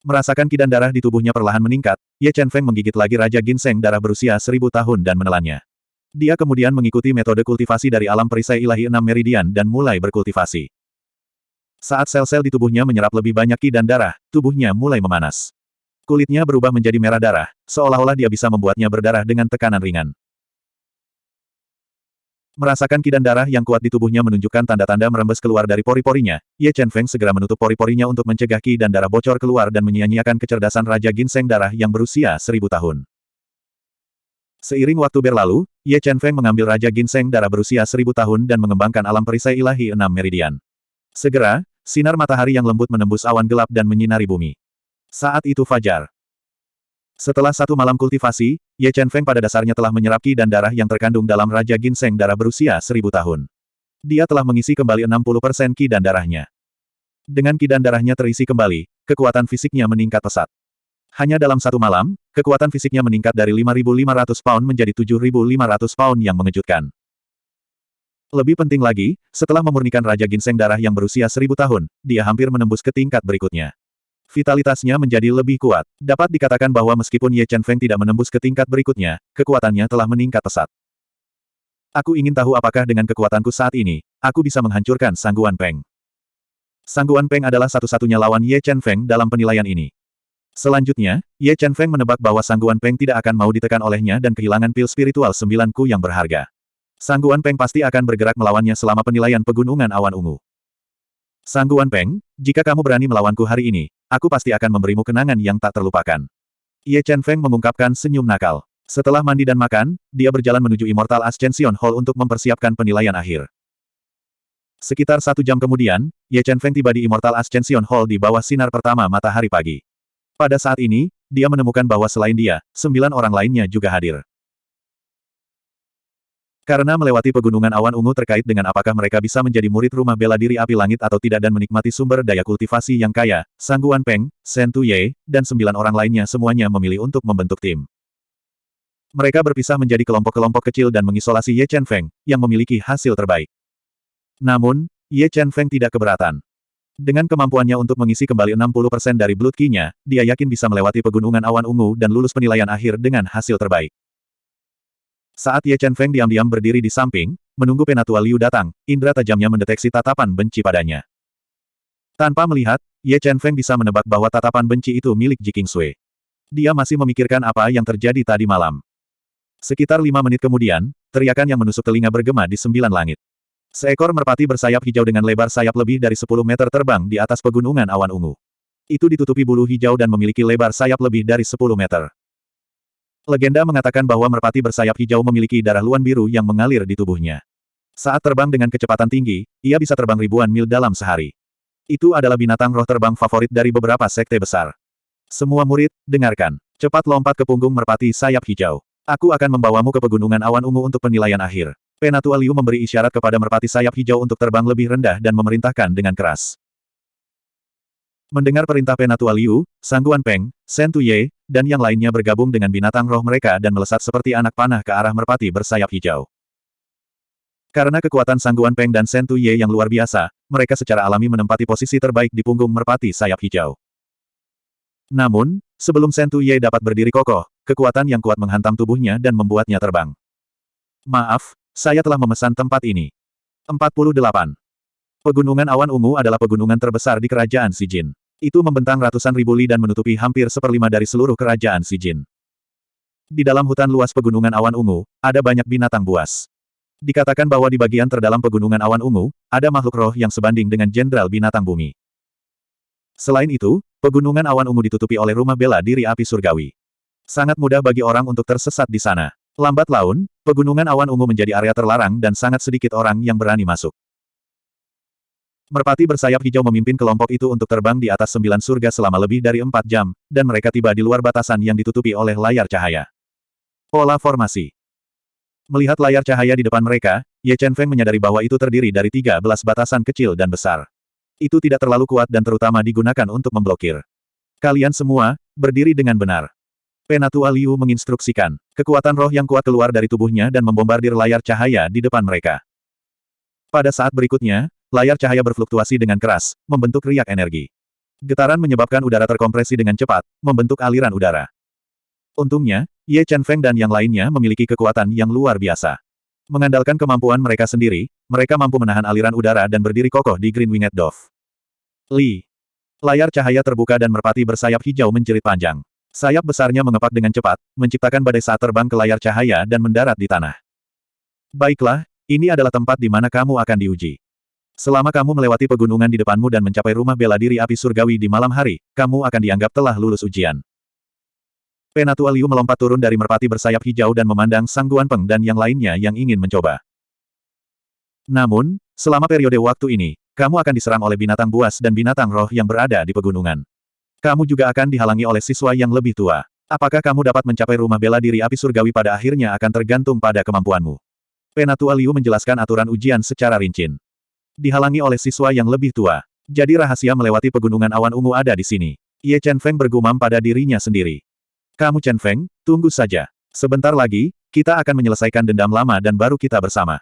Merasakan ki dan darah di tubuhnya perlahan meningkat, Ye Chen Feng menggigit lagi Raja Ginseng darah berusia seribu tahun dan menelannya. Dia kemudian mengikuti metode kultivasi dari alam perisai ilahi enam meridian dan mulai berkultivasi. Saat sel-sel di tubuhnya menyerap lebih banyak ki dan darah, tubuhnya mulai memanas. Kulitnya berubah menjadi merah darah, seolah-olah dia bisa membuatnya berdarah dengan tekanan ringan. Merasakan ki dan darah yang kuat di tubuhnya menunjukkan tanda-tanda merembes keluar dari pori-porinya, Ye Chen Feng segera menutup pori-porinya untuk mencegah ki dan darah bocor keluar dan menyia-nyiakan kecerdasan Raja Ginseng darah yang berusia seribu tahun. Seiring waktu berlalu, Ye Chen Feng mengambil Raja Ginseng darah berusia seribu tahun dan mengembangkan alam perisai ilahi enam meridian. Segera, Sinar matahari yang lembut menembus awan gelap dan menyinari bumi. Saat itu fajar. Setelah satu malam kultivasi, Ye Chen Feng pada dasarnya telah menyerap ki dan darah yang terkandung dalam Raja Ginseng darah berusia seribu tahun. Dia telah mengisi kembali 60% ki dan darahnya. Dengan ki dan darahnya terisi kembali, kekuatan fisiknya meningkat pesat. Hanya dalam satu malam, kekuatan fisiknya meningkat dari 5.500 pound menjadi 7.500 pound yang mengejutkan. Lebih penting lagi, setelah memurnikan Raja Ginseng darah yang berusia seribu tahun, dia hampir menembus ke tingkat berikutnya. Vitalitasnya menjadi lebih kuat. Dapat dikatakan bahwa meskipun Ye Chen Feng tidak menembus ke tingkat berikutnya, kekuatannya telah meningkat pesat. Aku ingin tahu apakah dengan kekuatanku saat ini, aku bisa menghancurkan Sangguan Peng. Sangguan Peng adalah satu-satunya lawan Ye Chen Feng dalam penilaian ini. Selanjutnya, Ye Chen Feng menebak bahwa Sangguan Peng tidak akan mau ditekan olehnya dan kehilangan pil spiritual sembilanku yang berharga. Sangguan Peng pasti akan bergerak melawannya selama penilaian pegunungan awan ungu. Sangguan Peng, jika kamu berani melawanku hari ini, aku pasti akan memberimu kenangan yang tak terlupakan. Ye Chen Feng mengungkapkan senyum nakal. Setelah mandi dan makan, dia berjalan menuju Immortal Ascension Hall untuk mempersiapkan penilaian akhir. Sekitar satu jam kemudian, Ye Chen Feng tiba di Immortal Ascension Hall di bawah sinar pertama matahari pagi. Pada saat ini, dia menemukan bahwa selain dia, sembilan orang lainnya juga hadir. Karena melewati pegunungan awan ungu terkait dengan apakah mereka bisa menjadi murid rumah bela diri api langit atau tidak dan menikmati sumber daya kultivasi yang kaya, Sangguan Peng, Shen Tuye, dan sembilan orang lainnya semuanya memilih untuk membentuk tim. Mereka berpisah menjadi kelompok-kelompok kecil dan mengisolasi Ye Chen Feng, yang memiliki hasil terbaik. Namun, Ye Chen Feng tidak keberatan. Dengan kemampuannya untuk mengisi kembali 60% dari Blood Key-nya, dia yakin bisa melewati pegunungan awan ungu dan lulus penilaian akhir dengan hasil terbaik. Saat Ye Chen Feng diam-diam berdiri di samping, menunggu Penatua Liu datang, indera tajamnya mendeteksi tatapan benci padanya. Tanpa melihat, Ye Chen Feng bisa menebak bahwa tatapan benci itu milik Ji Sui. Dia masih memikirkan apa yang terjadi tadi malam. Sekitar lima menit kemudian, teriakan yang menusuk telinga bergema di sembilan langit. Seekor merpati bersayap hijau dengan lebar sayap lebih dari 10 meter terbang di atas pegunungan awan ungu. Itu ditutupi bulu hijau dan memiliki lebar sayap lebih dari 10 meter. Legenda mengatakan bahwa merpati bersayap hijau memiliki darah luan biru yang mengalir di tubuhnya. Saat terbang dengan kecepatan tinggi, ia bisa terbang ribuan mil dalam sehari. Itu adalah binatang roh terbang favorit dari beberapa sekte besar. Semua murid, dengarkan. Cepat lompat ke punggung merpati sayap hijau. Aku akan membawamu ke pegunungan awan ungu untuk penilaian akhir. Penatua Liu memberi isyarat kepada merpati sayap hijau untuk terbang lebih rendah dan memerintahkan dengan keras. Mendengar perintah Penatua Liu, Sangguan Peng, Shen Tuye, dan yang lainnya bergabung dengan binatang roh mereka dan melesat seperti anak panah ke arah merpati bersayap hijau. Karena kekuatan Sangguan Peng dan Shen Tuye yang luar biasa, mereka secara alami menempati posisi terbaik di punggung merpati sayap hijau. Namun, sebelum Shen Tuye dapat berdiri kokoh, kekuatan yang kuat menghantam tubuhnya dan membuatnya terbang. Maaf, saya telah memesan tempat ini. 48. Pegunungan awan ungu adalah pegunungan terbesar di kerajaan Sijin. Itu membentang ratusan ribu li dan menutupi hampir seperlima dari seluruh kerajaan Sijin. Di dalam hutan luas pegunungan awan ungu, ada banyak binatang buas. Dikatakan bahwa di bagian terdalam pegunungan awan ungu, ada makhluk roh yang sebanding dengan jenderal binatang bumi. Selain itu, pegunungan awan ungu ditutupi oleh rumah bela diri api surgawi. Sangat mudah bagi orang untuk tersesat di sana. Lambat laun, pegunungan awan ungu menjadi area terlarang dan sangat sedikit orang yang berani masuk. Merpati bersayap hijau memimpin kelompok itu untuk terbang di atas sembilan surga selama lebih dari empat jam, dan mereka tiba di luar batasan yang ditutupi oleh layar cahaya. Pola formasi Melihat layar cahaya di depan mereka, Ye Chen Feng menyadari bahwa itu terdiri dari tiga belas batasan kecil dan besar. Itu tidak terlalu kuat dan terutama digunakan untuk memblokir. Kalian semua, berdiri dengan benar. Penatua Liu menginstruksikan. Kekuatan roh yang kuat keluar dari tubuhnya dan membombardir layar cahaya di depan mereka. Pada saat berikutnya, layar cahaya berfluktuasi dengan keras, membentuk riak energi. Getaran menyebabkan udara terkompresi dengan cepat, membentuk aliran udara. Untungnya, Ye Chen Feng dan yang lainnya memiliki kekuatan yang luar biasa. Mengandalkan kemampuan mereka sendiri, mereka mampu menahan aliran udara dan berdiri kokoh di Green Winged Dove. Li. Layar cahaya terbuka dan merpati bersayap hijau menjerit panjang. Sayap besarnya mengepak dengan cepat, menciptakan badai saat terbang ke layar cahaya dan mendarat di tanah. Baiklah, ini adalah tempat di mana kamu akan diuji. Selama kamu melewati pegunungan di depanmu dan mencapai rumah bela diri api surgawi di malam hari, kamu akan dianggap telah lulus ujian. Penatua Liu melompat turun dari merpati bersayap hijau dan memandang Sang Guan Peng dan yang lainnya yang ingin mencoba. Namun, selama periode waktu ini, kamu akan diserang oleh binatang buas dan binatang roh yang berada di pegunungan. Kamu juga akan dihalangi oleh siswa yang lebih tua. Apakah kamu dapat mencapai rumah bela diri api surgawi pada akhirnya akan tergantung pada kemampuanmu. Penatua Liu menjelaskan aturan ujian secara rincin. Dihalangi oleh siswa yang lebih tua. Jadi rahasia melewati pegunungan awan ungu ada di sini. Ye Chen Feng bergumam pada dirinya sendiri. Kamu Chen Feng, tunggu saja. Sebentar lagi, kita akan menyelesaikan dendam lama dan baru kita bersama.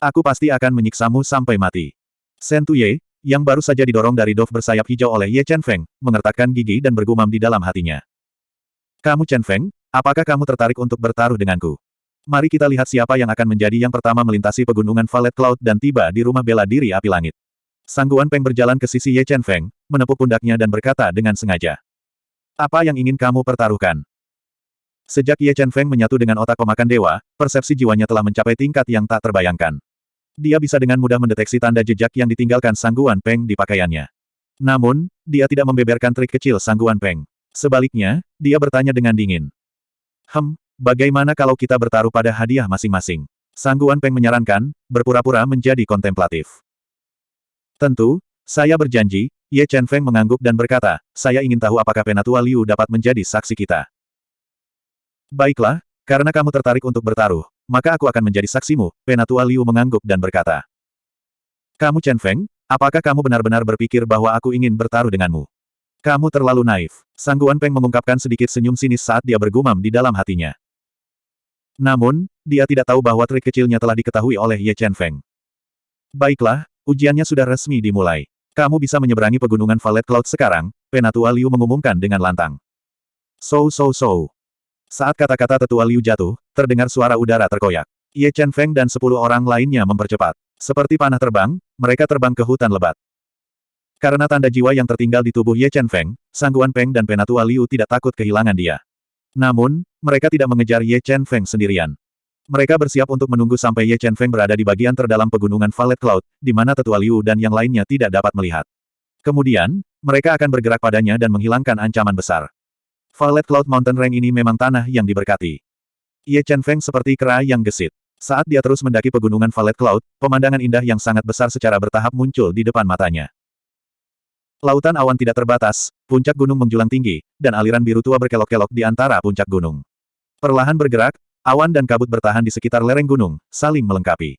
Aku pasti akan menyiksamu sampai mati. Sen Tuye, yang baru saja didorong dari Dove bersayap hijau oleh Ye Chen Feng, mengertakkan gigi dan bergumam di dalam hatinya. Kamu Chen Feng, apakah kamu tertarik untuk bertaruh denganku? Mari kita lihat siapa yang akan menjadi yang pertama melintasi pegunungan Valet Cloud dan tiba di rumah bela diri api langit. Sangguan Peng berjalan ke sisi Ye Chen Feng, menepuk pundaknya dan berkata dengan sengaja. Apa yang ingin kamu pertaruhkan? Sejak Ye Chen Feng menyatu dengan otak pemakan dewa, persepsi jiwanya telah mencapai tingkat yang tak terbayangkan. Dia bisa dengan mudah mendeteksi tanda jejak yang ditinggalkan Sangguan Peng di pakaiannya. Namun, dia tidak membeberkan trik kecil Sangguan Peng. Sebaliknya, dia bertanya dengan dingin. Hem, bagaimana kalau kita bertaruh pada hadiah masing-masing? Sangguan Peng menyarankan, berpura-pura menjadi kontemplatif. Tentu, saya berjanji, Ye Chen Feng mengangguk dan berkata, saya ingin tahu apakah Penatua Liu dapat menjadi saksi kita. Baiklah, karena kamu tertarik untuk bertaruh, maka aku akan menjadi saksimu, Penatua Liu mengangguk dan berkata. Kamu Chen Feng, apakah kamu benar-benar berpikir bahwa aku ingin bertaruh denganmu? Kamu terlalu naif. Sangguan Peng mengungkapkan sedikit senyum sinis saat dia bergumam di dalam hatinya. Namun, dia tidak tahu bahwa trik kecilnya telah diketahui oleh Ye Chen Feng. Baiklah, ujiannya sudah resmi dimulai. Kamu bisa menyeberangi pegunungan Valet Cloud sekarang, Penatua Liu mengumumkan dengan lantang. So so so. Saat kata-kata tetua Liu jatuh, terdengar suara udara terkoyak. Ye Chen Feng dan sepuluh orang lainnya mempercepat. Seperti panah terbang, mereka terbang ke hutan lebat. Karena tanda jiwa yang tertinggal di tubuh Ye Chen Feng, Sangguan Peng dan Penatua Liu tidak takut kehilangan dia. Namun, mereka tidak mengejar Ye Chen Feng sendirian. Mereka bersiap untuk menunggu sampai Ye Chen Feng berada di bagian terdalam pegunungan Valet Cloud, di mana tetua Liu dan yang lainnya tidak dapat melihat. Kemudian, mereka akan bergerak padanya dan menghilangkan ancaman besar. Violet Cloud Mountain Range ini memang tanah yang diberkati. Ye Chen Feng seperti kera yang gesit. Saat dia terus mendaki pegunungan Violet Cloud, pemandangan indah yang sangat besar secara bertahap muncul di depan matanya. Lautan awan tidak terbatas, puncak gunung menjulang tinggi, dan aliran biru tua berkelok-kelok di antara puncak gunung. Perlahan bergerak, awan dan kabut bertahan di sekitar lereng gunung, saling melengkapi.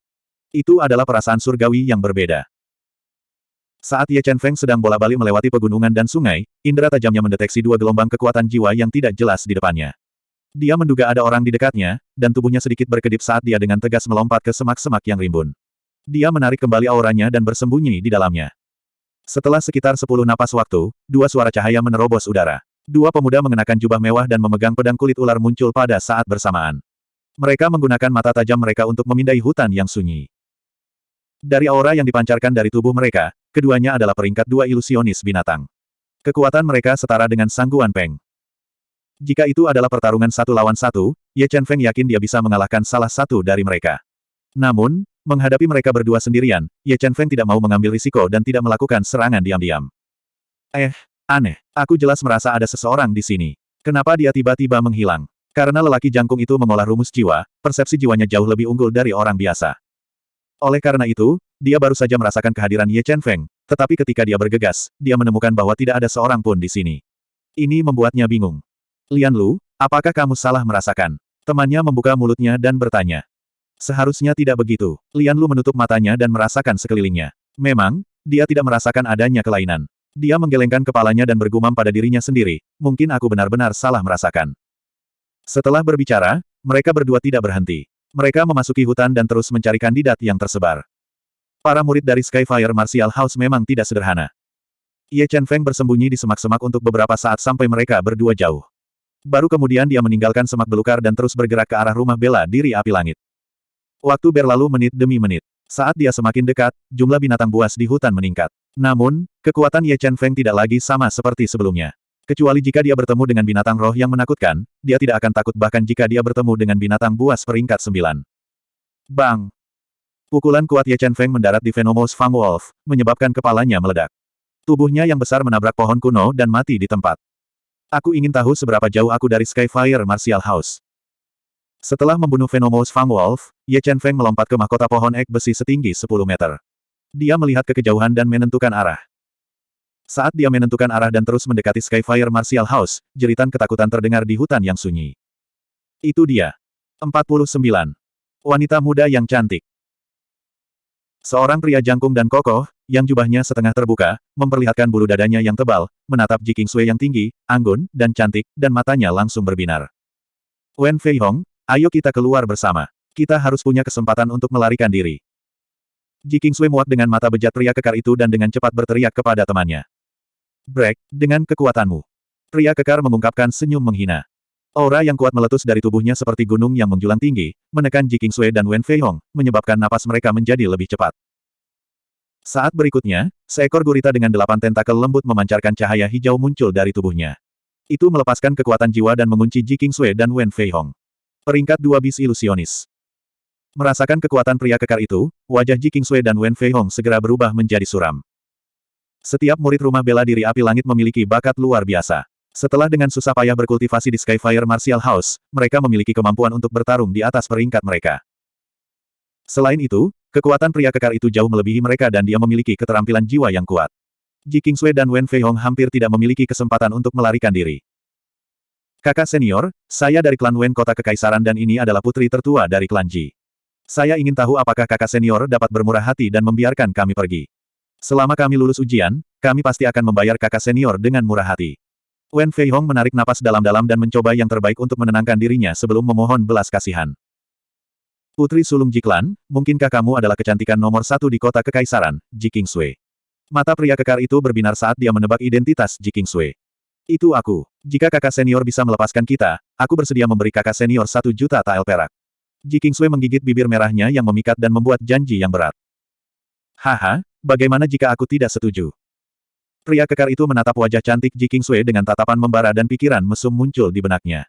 Itu adalah perasaan surgawi yang berbeda. Saat Ye Chen Feng sedang bola-balik melewati pegunungan dan sungai, indera tajamnya mendeteksi dua gelombang kekuatan jiwa yang tidak jelas di depannya. Dia menduga ada orang di dekatnya, dan tubuhnya sedikit berkedip saat dia dengan tegas melompat ke semak-semak yang rimbun. Dia menarik kembali auranya dan bersembunyi di dalamnya. Setelah sekitar sepuluh napas waktu, dua suara cahaya menerobos udara. Dua pemuda mengenakan jubah mewah dan memegang pedang kulit ular muncul pada saat bersamaan. Mereka menggunakan mata tajam mereka untuk memindai hutan yang sunyi. Dari aura yang dipancarkan dari tubuh mereka, keduanya adalah peringkat dua ilusionis binatang. Kekuatan mereka setara dengan Sangguan Peng. Jika itu adalah pertarungan satu lawan satu, Ye Chen Feng yakin dia bisa mengalahkan salah satu dari mereka. Namun, menghadapi mereka berdua sendirian, Ye Chen Feng tidak mau mengambil risiko dan tidak melakukan serangan diam-diam. Eh, aneh. Aku jelas merasa ada seseorang di sini. Kenapa dia tiba-tiba menghilang? Karena lelaki jangkung itu mengolah rumus jiwa, persepsi jiwanya jauh lebih unggul dari orang biasa. Oleh karena itu, dia baru saja merasakan kehadiran Ye Chen Feng, tetapi ketika dia bergegas, dia menemukan bahwa tidak ada seorang pun di sini. Ini membuatnya bingung. Lian Lu, apakah kamu salah merasakan? Temannya membuka mulutnya dan bertanya. Seharusnya tidak begitu. Lian Lu menutup matanya dan merasakan sekelilingnya. Memang, dia tidak merasakan adanya kelainan. Dia menggelengkan kepalanya dan bergumam pada dirinya sendiri, mungkin aku benar-benar salah merasakan. Setelah berbicara, mereka berdua tidak berhenti. Mereka memasuki hutan dan terus mencari kandidat yang tersebar. Para murid dari Skyfire Martial House memang tidak sederhana. Ye Chen Feng bersembunyi di semak-semak untuk beberapa saat sampai mereka berdua jauh. Baru kemudian dia meninggalkan semak belukar dan terus bergerak ke arah rumah bela diri api langit. Waktu berlalu menit demi menit. Saat dia semakin dekat, jumlah binatang buas di hutan meningkat. Namun, kekuatan Ye Chen Feng tidak lagi sama seperti sebelumnya. Kecuali jika dia bertemu dengan binatang roh yang menakutkan, dia tidak akan takut bahkan jika dia bertemu dengan binatang buas peringkat sembilan. Bang! Pukulan kuat Ye Chen Feng mendarat di Venomous Fang Wolf, menyebabkan kepalanya meledak. Tubuhnya yang besar menabrak pohon kuno dan mati di tempat. Aku ingin tahu seberapa jauh aku dari Skyfire Martial House. Setelah membunuh Venomous Fang Wolf, Ye Chen Feng melompat ke mahkota pohon ek besi setinggi 10 meter. Dia melihat ke kejauhan dan menentukan arah. Saat dia menentukan arah dan terus mendekati Skyfire Martial House, jeritan ketakutan terdengar di hutan yang sunyi. Itu dia. 49. Wanita muda yang cantik. Seorang pria jangkung dan kokoh, yang jubahnya setengah terbuka, memperlihatkan bulu dadanya yang tebal, menatap Ji Sui yang tinggi, anggun, dan cantik, dan matanya langsung berbinar. Wen Fei Hong, ayo kita keluar bersama. Kita harus punya kesempatan untuk melarikan diri. Ji Sui muak dengan mata bejat pria kekar itu dan dengan cepat berteriak kepada temannya. Break, dengan kekuatanmu. Pria kekar mengungkapkan senyum menghina. Aura yang kuat meletus dari tubuhnya seperti gunung yang menjulang tinggi, menekan Ji Sui dan Wen Fei Hong, menyebabkan napas mereka menjadi lebih cepat. Saat berikutnya, seekor gurita dengan delapan tentakel lembut memancarkan cahaya hijau muncul dari tubuhnya. Itu melepaskan kekuatan jiwa dan mengunci Ji Kingsui dan Wen Fei Hong. Peringkat dua bis ilusionis. Merasakan kekuatan pria kekar itu, wajah Ji Kingsui dan Wen Fei Hong segera berubah menjadi suram. Setiap murid rumah bela diri api langit memiliki bakat luar biasa. Setelah dengan susah payah berkultivasi di Skyfire Martial House, mereka memiliki kemampuan untuk bertarung di atas peringkat mereka. Selain itu, kekuatan pria kekar itu jauh melebihi mereka dan dia memiliki keterampilan jiwa yang kuat. Ji Kingsui dan Wen Fei Hong hampir tidak memiliki kesempatan untuk melarikan diri. Kakak senior, saya dari klan Wen Kota Kekaisaran dan ini adalah putri tertua dari klan Ji. Saya ingin tahu apakah kakak senior dapat bermurah hati dan membiarkan kami pergi. Selama kami lulus ujian, kami pasti akan membayar kakak senior dengan murah hati. Wen Fei Hong menarik napas dalam-dalam dan mencoba yang terbaik untuk menenangkan dirinya sebelum memohon belas kasihan. Putri Sulung Jiklan, mungkinkah kamu adalah kecantikan nomor satu di kota kekaisaran, Ji Sui? Mata pria kekar itu berbinar saat dia menebak identitas Ji Sui. Itu aku. Jika kakak senior bisa melepaskan kita, aku bersedia memberi kakak senior satu juta tael perak. Ji Sui menggigit bibir merahnya yang memikat dan membuat janji yang berat. Haha, bagaimana jika aku tidak setuju? Pria kekar itu menatap wajah cantik Ji Sui dengan tatapan membara dan pikiran mesum muncul di benaknya.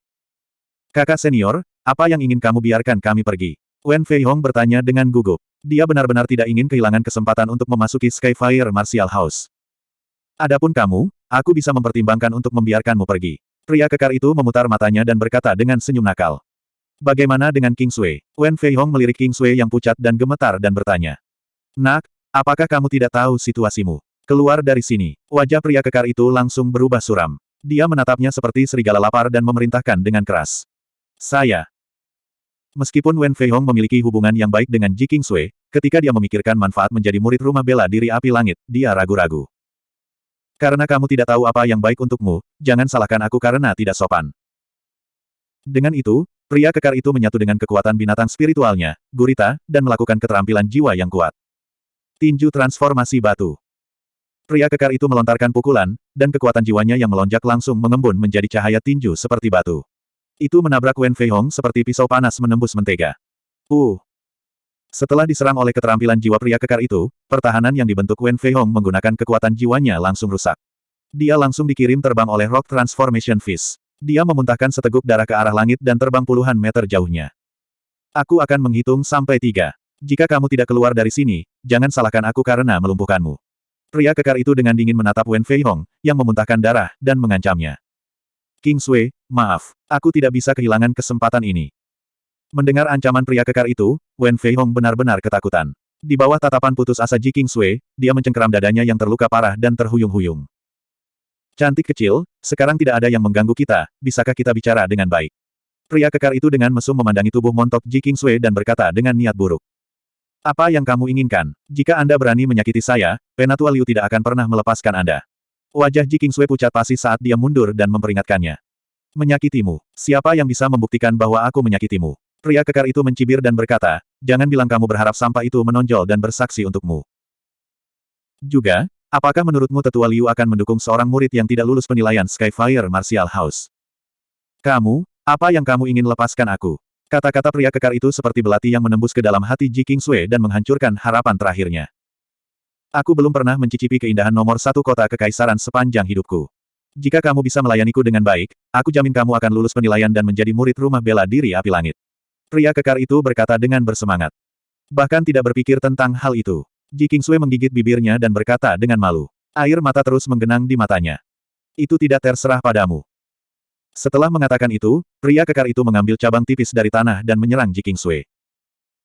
Kakak senior, apa yang ingin kamu biarkan kami pergi? Wen Fei Hong bertanya dengan gugup. Dia benar-benar tidak ingin kehilangan kesempatan untuk memasuki Skyfire Martial House. Adapun kamu, aku bisa mempertimbangkan untuk membiarkanmu pergi. Pria kekar itu memutar matanya dan berkata dengan senyum nakal. Bagaimana dengan King Sui? Wen Fei Hong melirik King Sui yang pucat dan gemetar dan bertanya. Nak, Apakah kamu tidak tahu situasimu? Keluar dari sini. Wajah pria kekar itu langsung berubah suram. Dia menatapnya seperti serigala lapar dan memerintahkan dengan keras. Saya. Meskipun Wen Fei Hong memiliki hubungan yang baik dengan Ji Sui, ketika dia memikirkan manfaat menjadi murid rumah bela diri api langit, dia ragu-ragu. Karena kamu tidak tahu apa yang baik untukmu, jangan salahkan aku karena tidak sopan. Dengan itu, pria kekar itu menyatu dengan kekuatan binatang spiritualnya, gurita, dan melakukan keterampilan jiwa yang kuat. Tinju transformasi batu. Pria kekar itu melontarkan pukulan, dan kekuatan jiwanya yang melonjak langsung mengembun menjadi cahaya tinju seperti batu. Itu menabrak Wen Fei Hong seperti pisau panas menembus mentega. Uh! Setelah diserang oleh keterampilan jiwa pria kekar itu, pertahanan yang dibentuk Wen Fei Hong menggunakan kekuatan jiwanya langsung rusak. Dia langsung dikirim terbang oleh Rock Transformation Fist. Dia memuntahkan seteguk darah ke arah langit dan terbang puluhan meter jauhnya. Aku akan menghitung sampai tiga. Jika kamu tidak keluar dari sini, jangan salahkan aku karena melumpuhkanmu. Pria kekar itu dengan dingin menatap Wen Fei Hong, yang memuntahkan darah, dan mengancamnya. King Sui, maaf, aku tidak bisa kehilangan kesempatan ini. Mendengar ancaman pria kekar itu, Wen Fei Hong benar-benar ketakutan. Di bawah tatapan putus asa Ji King Sui, dia mencengkeram dadanya yang terluka parah dan terhuyung-huyung. Cantik kecil, sekarang tidak ada yang mengganggu kita, bisakah kita bicara dengan baik? Pria kekar itu dengan mesum memandangi tubuh montok Ji King Sui dan berkata dengan niat buruk. Apa yang kamu inginkan? Jika Anda berani menyakiti saya, Penatua Liu tidak akan pernah melepaskan Anda. Wajah Ji Kingsui pucat pasi saat dia mundur dan memperingatkannya. Menyakitimu. Siapa yang bisa membuktikan bahwa aku menyakitimu? Pria kekar itu mencibir dan berkata, jangan bilang kamu berharap sampah itu menonjol dan bersaksi untukmu. Juga, apakah menurutmu Tetua Liu akan mendukung seorang murid yang tidak lulus penilaian Skyfire Martial House? Kamu, apa yang kamu ingin lepaskan aku? Kata-kata pria kekar itu seperti belati yang menembus ke dalam hati Ji Sui dan menghancurkan harapan terakhirnya. Aku belum pernah mencicipi keindahan nomor satu kota kekaisaran sepanjang hidupku. Jika kamu bisa melayaniku dengan baik, aku jamin kamu akan lulus penilaian dan menjadi murid rumah bela diri api langit. Pria kekar itu berkata dengan bersemangat. Bahkan tidak berpikir tentang hal itu. Ji Sui menggigit bibirnya dan berkata dengan malu. Air mata terus menggenang di matanya. Itu tidak terserah padamu. Setelah mengatakan itu, pria kekar itu mengambil cabang tipis dari tanah dan menyerang Ji Sui.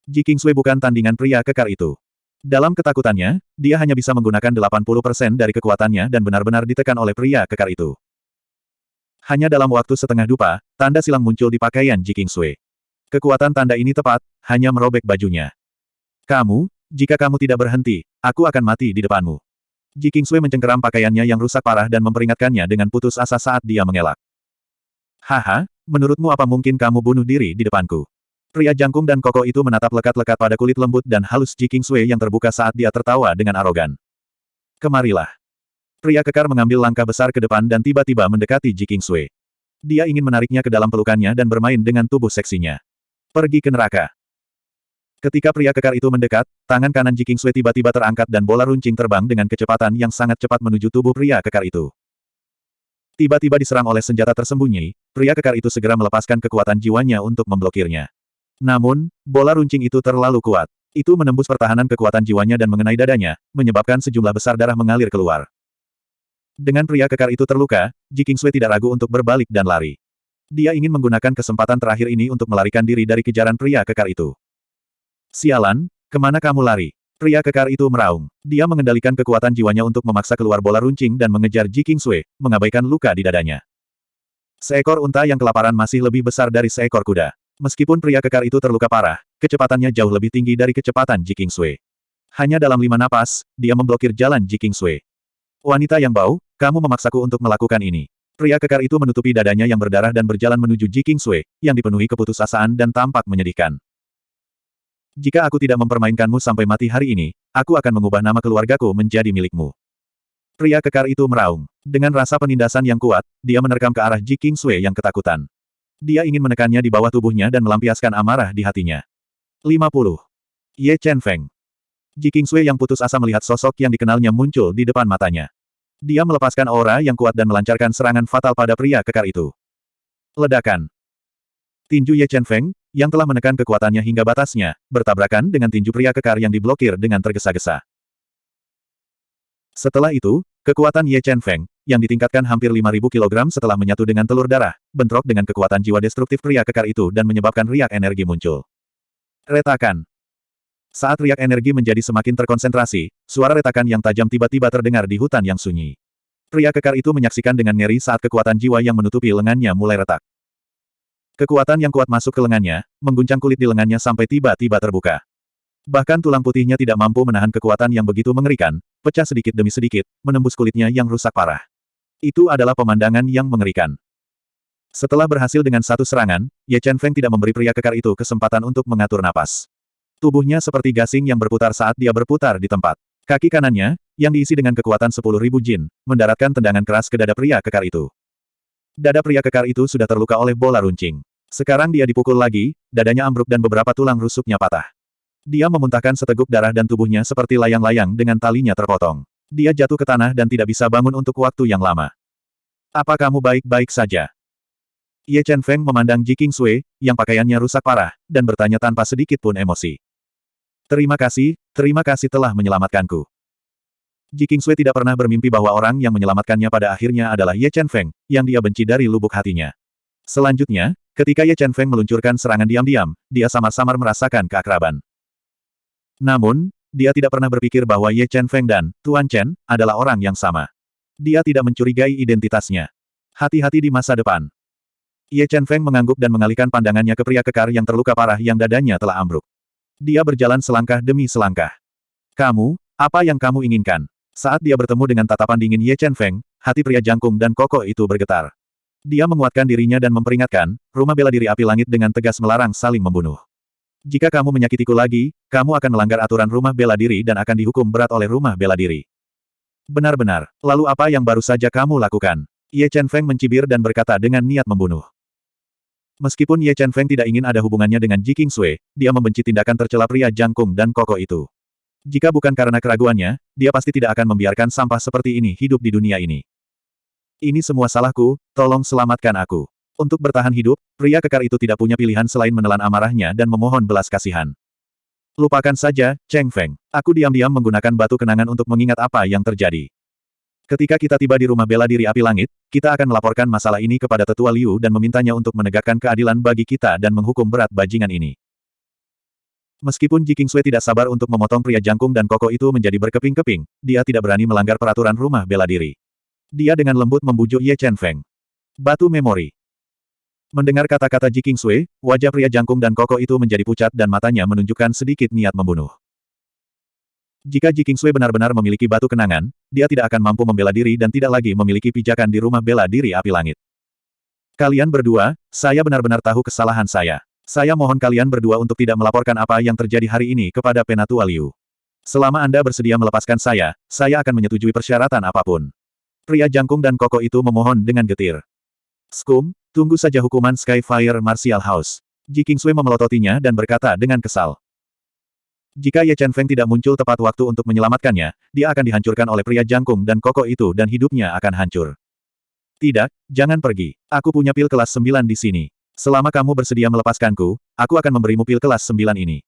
Ji Sui bukan tandingan pria kekar itu. Dalam ketakutannya, dia hanya bisa menggunakan 80% dari kekuatannya dan benar-benar ditekan oleh pria kekar itu. Hanya dalam waktu setengah dupa, tanda silang muncul di pakaian Ji Sui. Kekuatan tanda ini tepat, hanya merobek bajunya. Kamu, jika kamu tidak berhenti, aku akan mati di depanmu. Ji Sui mencengkeram pakaiannya yang rusak parah dan memperingatkannya dengan putus asa saat dia mengelak. Haha, menurutmu apa mungkin kamu bunuh diri di depanku? Pria jangkung dan kokoh itu menatap lekat-lekat pada kulit lembut dan halus Ji Sui yang terbuka saat dia tertawa dengan arogan. Kemarilah. Pria kekar mengambil langkah besar ke depan dan tiba-tiba mendekati Ji Sui. Dia ingin menariknya ke dalam pelukannya dan bermain dengan tubuh seksinya. Pergi ke neraka. Ketika pria kekar itu mendekat, tangan kanan Ji Sui tiba-tiba terangkat dan bola runcing terbang dengan kecepatan yang sangat cepat menuju tubuh pria kekar itu. Tiba-tiba diserang oleh senjata tersembunyi, pria kekar itu segera melepaskan kekuatan jiwanya untuk memblokirnya. Namun, bola runcing itu terlalu kuat. Itu menembus pertahanan kekuatan jiwanya dan mengenai dadanya, menyebabkan sejumlah besar darah mengalir keluar. Dengan pria kekar itu terluka, Ji Kingsui tidak ragu untuk berbalik dan lari. Dia ingin menggunakan kesempatan terakhir ini untuk melarikan diri dari kejaran pria kekar itu. Sialan, ke mana kamu lari? Pria kekar itu meraung. Dia mengendalikan kekuatan jiwanya untuk memaksa keluar bola runcing dan mengejar Ji Kingsui, mengabaikan luka di dadanya. Seekor unta yang kelaparan masih lebih besar dari seekor kuda. Meskipun pria kekar itu terluka parah, kecepatannya jauh lebih tinggi dari kecepatan Ji Kingsui. Hanya dalam lima napas, dia memblokir jalan Ji Kingsui. Wanita yang bau, kamu memaksaku untuk melakukan ini. Pria kekar itu menutupi dadanya yang berdarah dan berjalan menuju Ji Kingsui, yang dipenuhi keputusasaan dan tampak menyedihkan. Jika aku tidak mempermainkanmu sampai mati hari ini, aku akan mengubah nama keluargaku menjadi milikmu. Pria kekar itu meraung. Dengan rasa penindasan yang kuat, dia menerkam ke arah Ji Kingsui yang ketakutan. Dia ingin menekannya di bawah tubuhnya dan melampiaskan amarah di hatinya. 50. Ye Chen Feng. Ji Kingsui yang putus asa melihat sosok yang dikenalnya muncul di depan matanya. Dia melepaskan aura yang kuat dan melancarkan serangan fatal pada pria kekar itu. Ledakan. Tinju Ye Chen Feng, yang telah menekan kekuatannya hingga batasnya, bertabrakan dengan tinju pria kekar yang diblokir dengan tergesa-gesa. Setelah itu, kekuatan Ye Chen Feng, yang ditingkatkan hampir 5.000 kg setelah menyatu dengan telur darah, bentrok dengan kekuatan jiwa destruktif pria kekar itu dan menyebabkan riak energi muncul. Retakan. Saat riak energi menjadi semakin terkonsentrasi, suara retakan yang tajam tiba-tiba terdengar di hutan yang sunyi. Pria kekar itu menyaksikan dengan ngeri saat kekuatan jiwa yang menutupi lengannya mulai retak. Kekuatan yang kuat masuk ke lengannya, mengguncang kulit di lengannya sampai tiba-tiba terbuka. Bahkan tulang putihnya tidak mampu menahan kekuatan yang begitu mengerikan, pecah sedikit demi sedikit, menembus kulitnya yang rusak parah. Itu adalah pemandangan yang mengerikan. Setelah berhasil dengan satu serangan, Ye Chen Feng tidak memberi pria kekar itu kesempatan untuk mengatur napas. Tubuhnya seperti gasing yang berputar saat dia berputar di tempat. Kaki kanannya, yang diisi dengan kekuatan sepuluh ribu jin, mendaratkan tendangan keras ke dada pria kekar itu. Dada pria kekar itu sudah terluka oleh bola runcing. Sekarang dia dipukul lagi, dadanya ambruk dan beberapa tulang rusuknya patah. Dia memuntahkan seteguk darah dan tubuhnya seperti layang-layang dengan talinya terpotong. Dia jatuh ke tanah dan tidak bisa bangun untuk waktu yang lama. Apa kamu baik-baik saja? Ye Chen Feng memandang Ji King Sui, yang pakaiannya rusak parah, dan bertanya tanpa sedikit pun emosi. Terima kasih, terima kasih telah menyelamatkanku. Ji Kingsui tidak pernah bermimpi bahwa orang yang menyelamatkannya pada akhirnya adalah Ye Chen Feng, yang dia benci dari lubuk hatinya. Selanjutnya, ketika Ye Chen Feng meluncurkan serangan diam-diam, dia samar-samar merasakan keakraban. Namun, dia tidak pernah berpikir bahwa Ye Chen Feng dan Tuan Chen adalah orang yang sama. Dia tidak mencurigai identitasnya. Hati-hati di masa depan. Ye Chen Feng mengangguk dan mengalihkan pandangannya ke pria kekar yang terluka parah yang dadanya telah ambruk. Dia berjalan selangkah demi selangkah. Kamu, apa yang kamu inginkan? Saat dia bertemu dengan tatapan dingin Ye Chen Feng, hati pria jangkung dan kokoh itu bergetar. Dia menguatkan dirinya dan memperingatkan, rumah bela diri api langit dengan tegas melarang saling membunuh. Jika kamu menyakitiku lagi, kamu akan melanggar aturan rumah bela diri dan akan dihukum berat oleh rumah bela diri. Benar-benar, lalu apa yang baru saja kamu lakukan? Ye Chen Feng mencibir dan berkata dengan niat membunuh. Meskipun Ye Chen Feng tidak ingin ada hubungannya dengan Ji King Sui, dia membenci tindakan tercela pria jangkung dan kokoh itu. Jika bukan karena keraguannya, dia pasti tidak akan membiarkan sampah seperti ini hidup di dunia ini. Ini semua salahku, tolong selamatkan aku. Untuk bertahan hidup, pria kekar itu tidak punya pilihan selain menelan amarahnya dan memohon belas kasihan. Lupakan saja, Cheng Feng. Aku diam-diam menggunakan batu kenangan untuk mengingat apa yang terjadi. Ketika kita tiba di rumah bela diri api langit, kita akan melaporkan masalah ini kepada Tetua Liu dan memintanya untuk menegakkan keadilan bagi kita dan menghukum berat bajingan ini. Meskipun Ji Kingsui tidak sabar untuk memotong pria jangkung dan kokoh itu menjadi berkeping-keping, dia tidak berani melanggar peraturan rumah bela diri. Dia dengan lembut membujuk Ye Chen Feng. Batu memori. Mendengar kata-kata Ji Kingsui, wajah pria jangkung dan kokoh itu menjadi pucat dan matanya menunjukkan sedikit niat membunuh. Jika Ji Kingsui benar-benar memiliki batu kenangan, dia tidak akan mampu membela diri dan tidak lagi memiliki pijakan di rumah bela diri api langit. Kalian berdua, saya benar-benar tahu kesalahan saya. Saya mohon kalian berdua untuk tidak melaporkan apa yang terjadi hari ini kepada Penatua Liu. Selama Anda bersedia melepaskan saya, saya akan menyetujui persyaratan apa pun. Pria jangkung dan kokoh itu memohon dengan getir. Skum, tunggu saja hukuman Skyfire Martial House. Ji Kingsui memelototinya dan berkata dengan kesal. Jika Ye Chen Feng tidak muncul tepat waktu untuk menyelamatkannya, dia akan dihancurkan oleh pria jangkung dan kokoh itu dan hidupnya akan hancur. Tidak, jangan pergi. Aku punya pil kelas 9 di sini. Selama kamu bersedia melepaskanku, aku akan memberimu pil kelas 9 ini.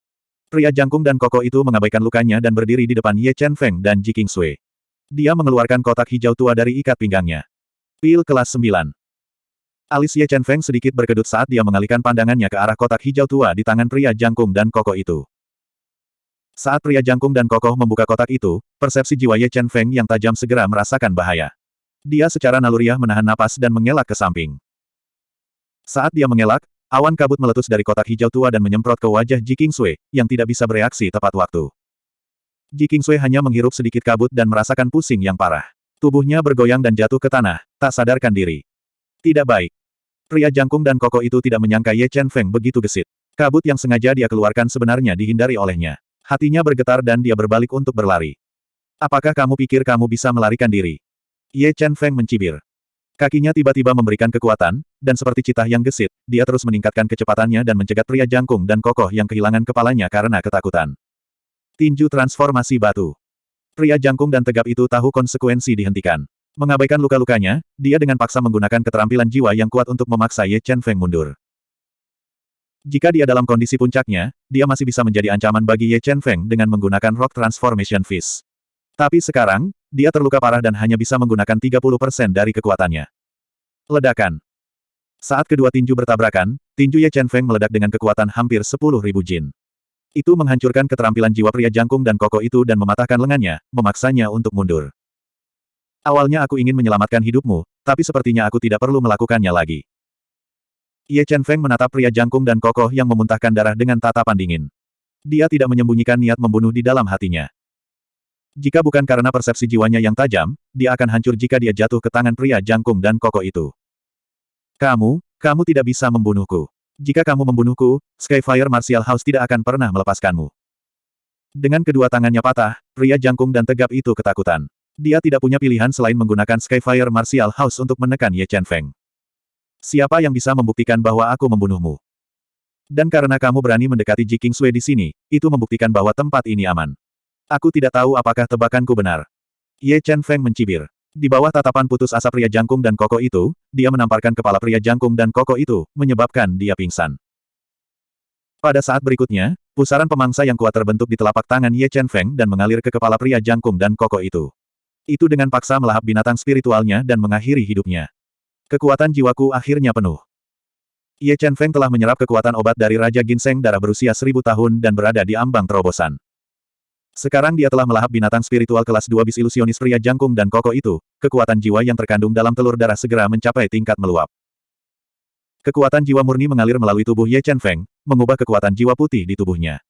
Pria jangkung dan kokoh itu mengabaikan lukanya dan berdiri di depan Ye Chen Feng dan Ji King Sui. Dia mengeluarkan kotak hijau tua dari ikat pinggangnya. Pil kelas 9. Alis Ye Chen Feng sedikit berkedut saat dia mengalihkan pandangannya ke arah kotak hijau tua di tangan pria jangkung dan kokoh itu. Saat pria jangkung dan kokoh membuka kotak itu, persepsi jiwa Ye Chen Feng yang tajam segera merasakan bahaya. Dia secara naluriah menahan napas dan mengelak ke samping. Saat dia mengelak, Awan kabut meletus dari kotak hijau tua dan menyemprot ke wajah Ji Kingsui, yang tidak bisa bereaksi tepat waktu. Ji Kingsui hanya menghirup sedikit kabut dan merasakan pusing yang parah. Tubuhnya bergoyang dan jatuh ke tanah, tak sadarkan diri. Tidak baik. Pria jangkung dan kokoh itu tidak menyangka Ye Chen Feng begitu gesit. Kabut yang sengaja dia keluarkan sebenarnya dihindari olehnya. Hatinya bergetar dan dia berbalik untuk berlari. Apakah kamu pikir kamu bisa melarikan diri? Ye Chen Feng mencibir. Kakinya tiba-tiba memberikan kekuatan, dan seperti citah yang gesit, dia terus meningkatkan kecepatannya dan mencegat pria jangkung dan kokoh yang kehilangan kepalanya karena ketakutan. Tinju transformasi batu. Pria jangkung dan tegap itu tahu konsekuensi dihentikan. Mengabaikan luka-lukanya, dia dengan paksa menggunakan keterampilan jiwa yang kuat untuk memaksa Ye Chen Feng mundur. Jika dia dalam kondisi puncaknya, dia masih bisa menjadi ancaman bagi Ye Chen Feng dengan menggunakan Rock Transformation Fist. Tapi sekarang, dia terluka parah dan hanya bisa menggunakan 30% dari kekuatannya. Ledakan. Saat kedua tinju bertabrakan, tinju Ye Chen Feng meledak dengan kekuatan hampir 10.000 jin. Itu menghancurkan keterampilan jiwa pria jangkung dan kokoh itu dan mematahkan lengannya, memaksanya untuk mundur. Awalnya aku ingin menyelamatkan hidupmu, tapi sepertinya aku tidak perlu melakukannya lagi. Ye Chen Feng menatap pria jangkung dan kokoh yang memuntahkan darah dengan tatapan dingin. Dia tidak menyembunyikan niat membunuh di dalam hatinya. Jika bukan karena persepsi jiwanya yang tajam, dia akan hancur jika dia jatuh ke tangan pria jangkung dan kokoh itu. Kamu, kamu tidak bisa membunuhku. Jika kamu membunuhku, Skyfire Martial House tidak akan pernah melepaskanmu. Dengan kedua tangannya patah, pria jangkung dan tegap itu ketakutan. Dia tidak punya pilihan selain menggunakan Skyfire Martial House untuk menekan Ye Chen Feng. Siapa yang bisa membuktikan bahwa aku membunuhmu? Dan karena kamu berani mendekati Ji King Sui di sini, itu membuktikan bahwa tempat ini aman. Aku tidak tahu apakah tebakanku benar. Ye Chen Feng mencibir. Di bawah tatapan putus asa pria jangkung dan koko itu, dia menamparkan kepala pria jangkung dan koko itu, menyebabkan dia pingsan. Pada saat berikutnya, pusaran pemangsa yang kuat terbentuk di telapak tangan Ye Chen Feng dan mengalir ke kepala pria jangkung dan koko itu. Itu dengan paksa melahap binatang spiritualnya dan mengakhiri hidupnya. Kekuatan jiwaku akhirnya penuh. Ye Chen Feng telah menyerap kekuatan obat dari Raja Ginseng darah berusia seribu tahun dan berada di ambang terobosan. Sekarang dia telah melahap binatang spiritual kelas 2 bis ilusionis pria jangkung dan kokoh itu, kekuatan jiwa yang terkandung dalam telur darah segera mencapai tingkat meluap. Kekuatan jiwa murni mengalir melalui tubuh Ye Chen Feng, mengubah kekuatan jiwa putih di tubuhnya.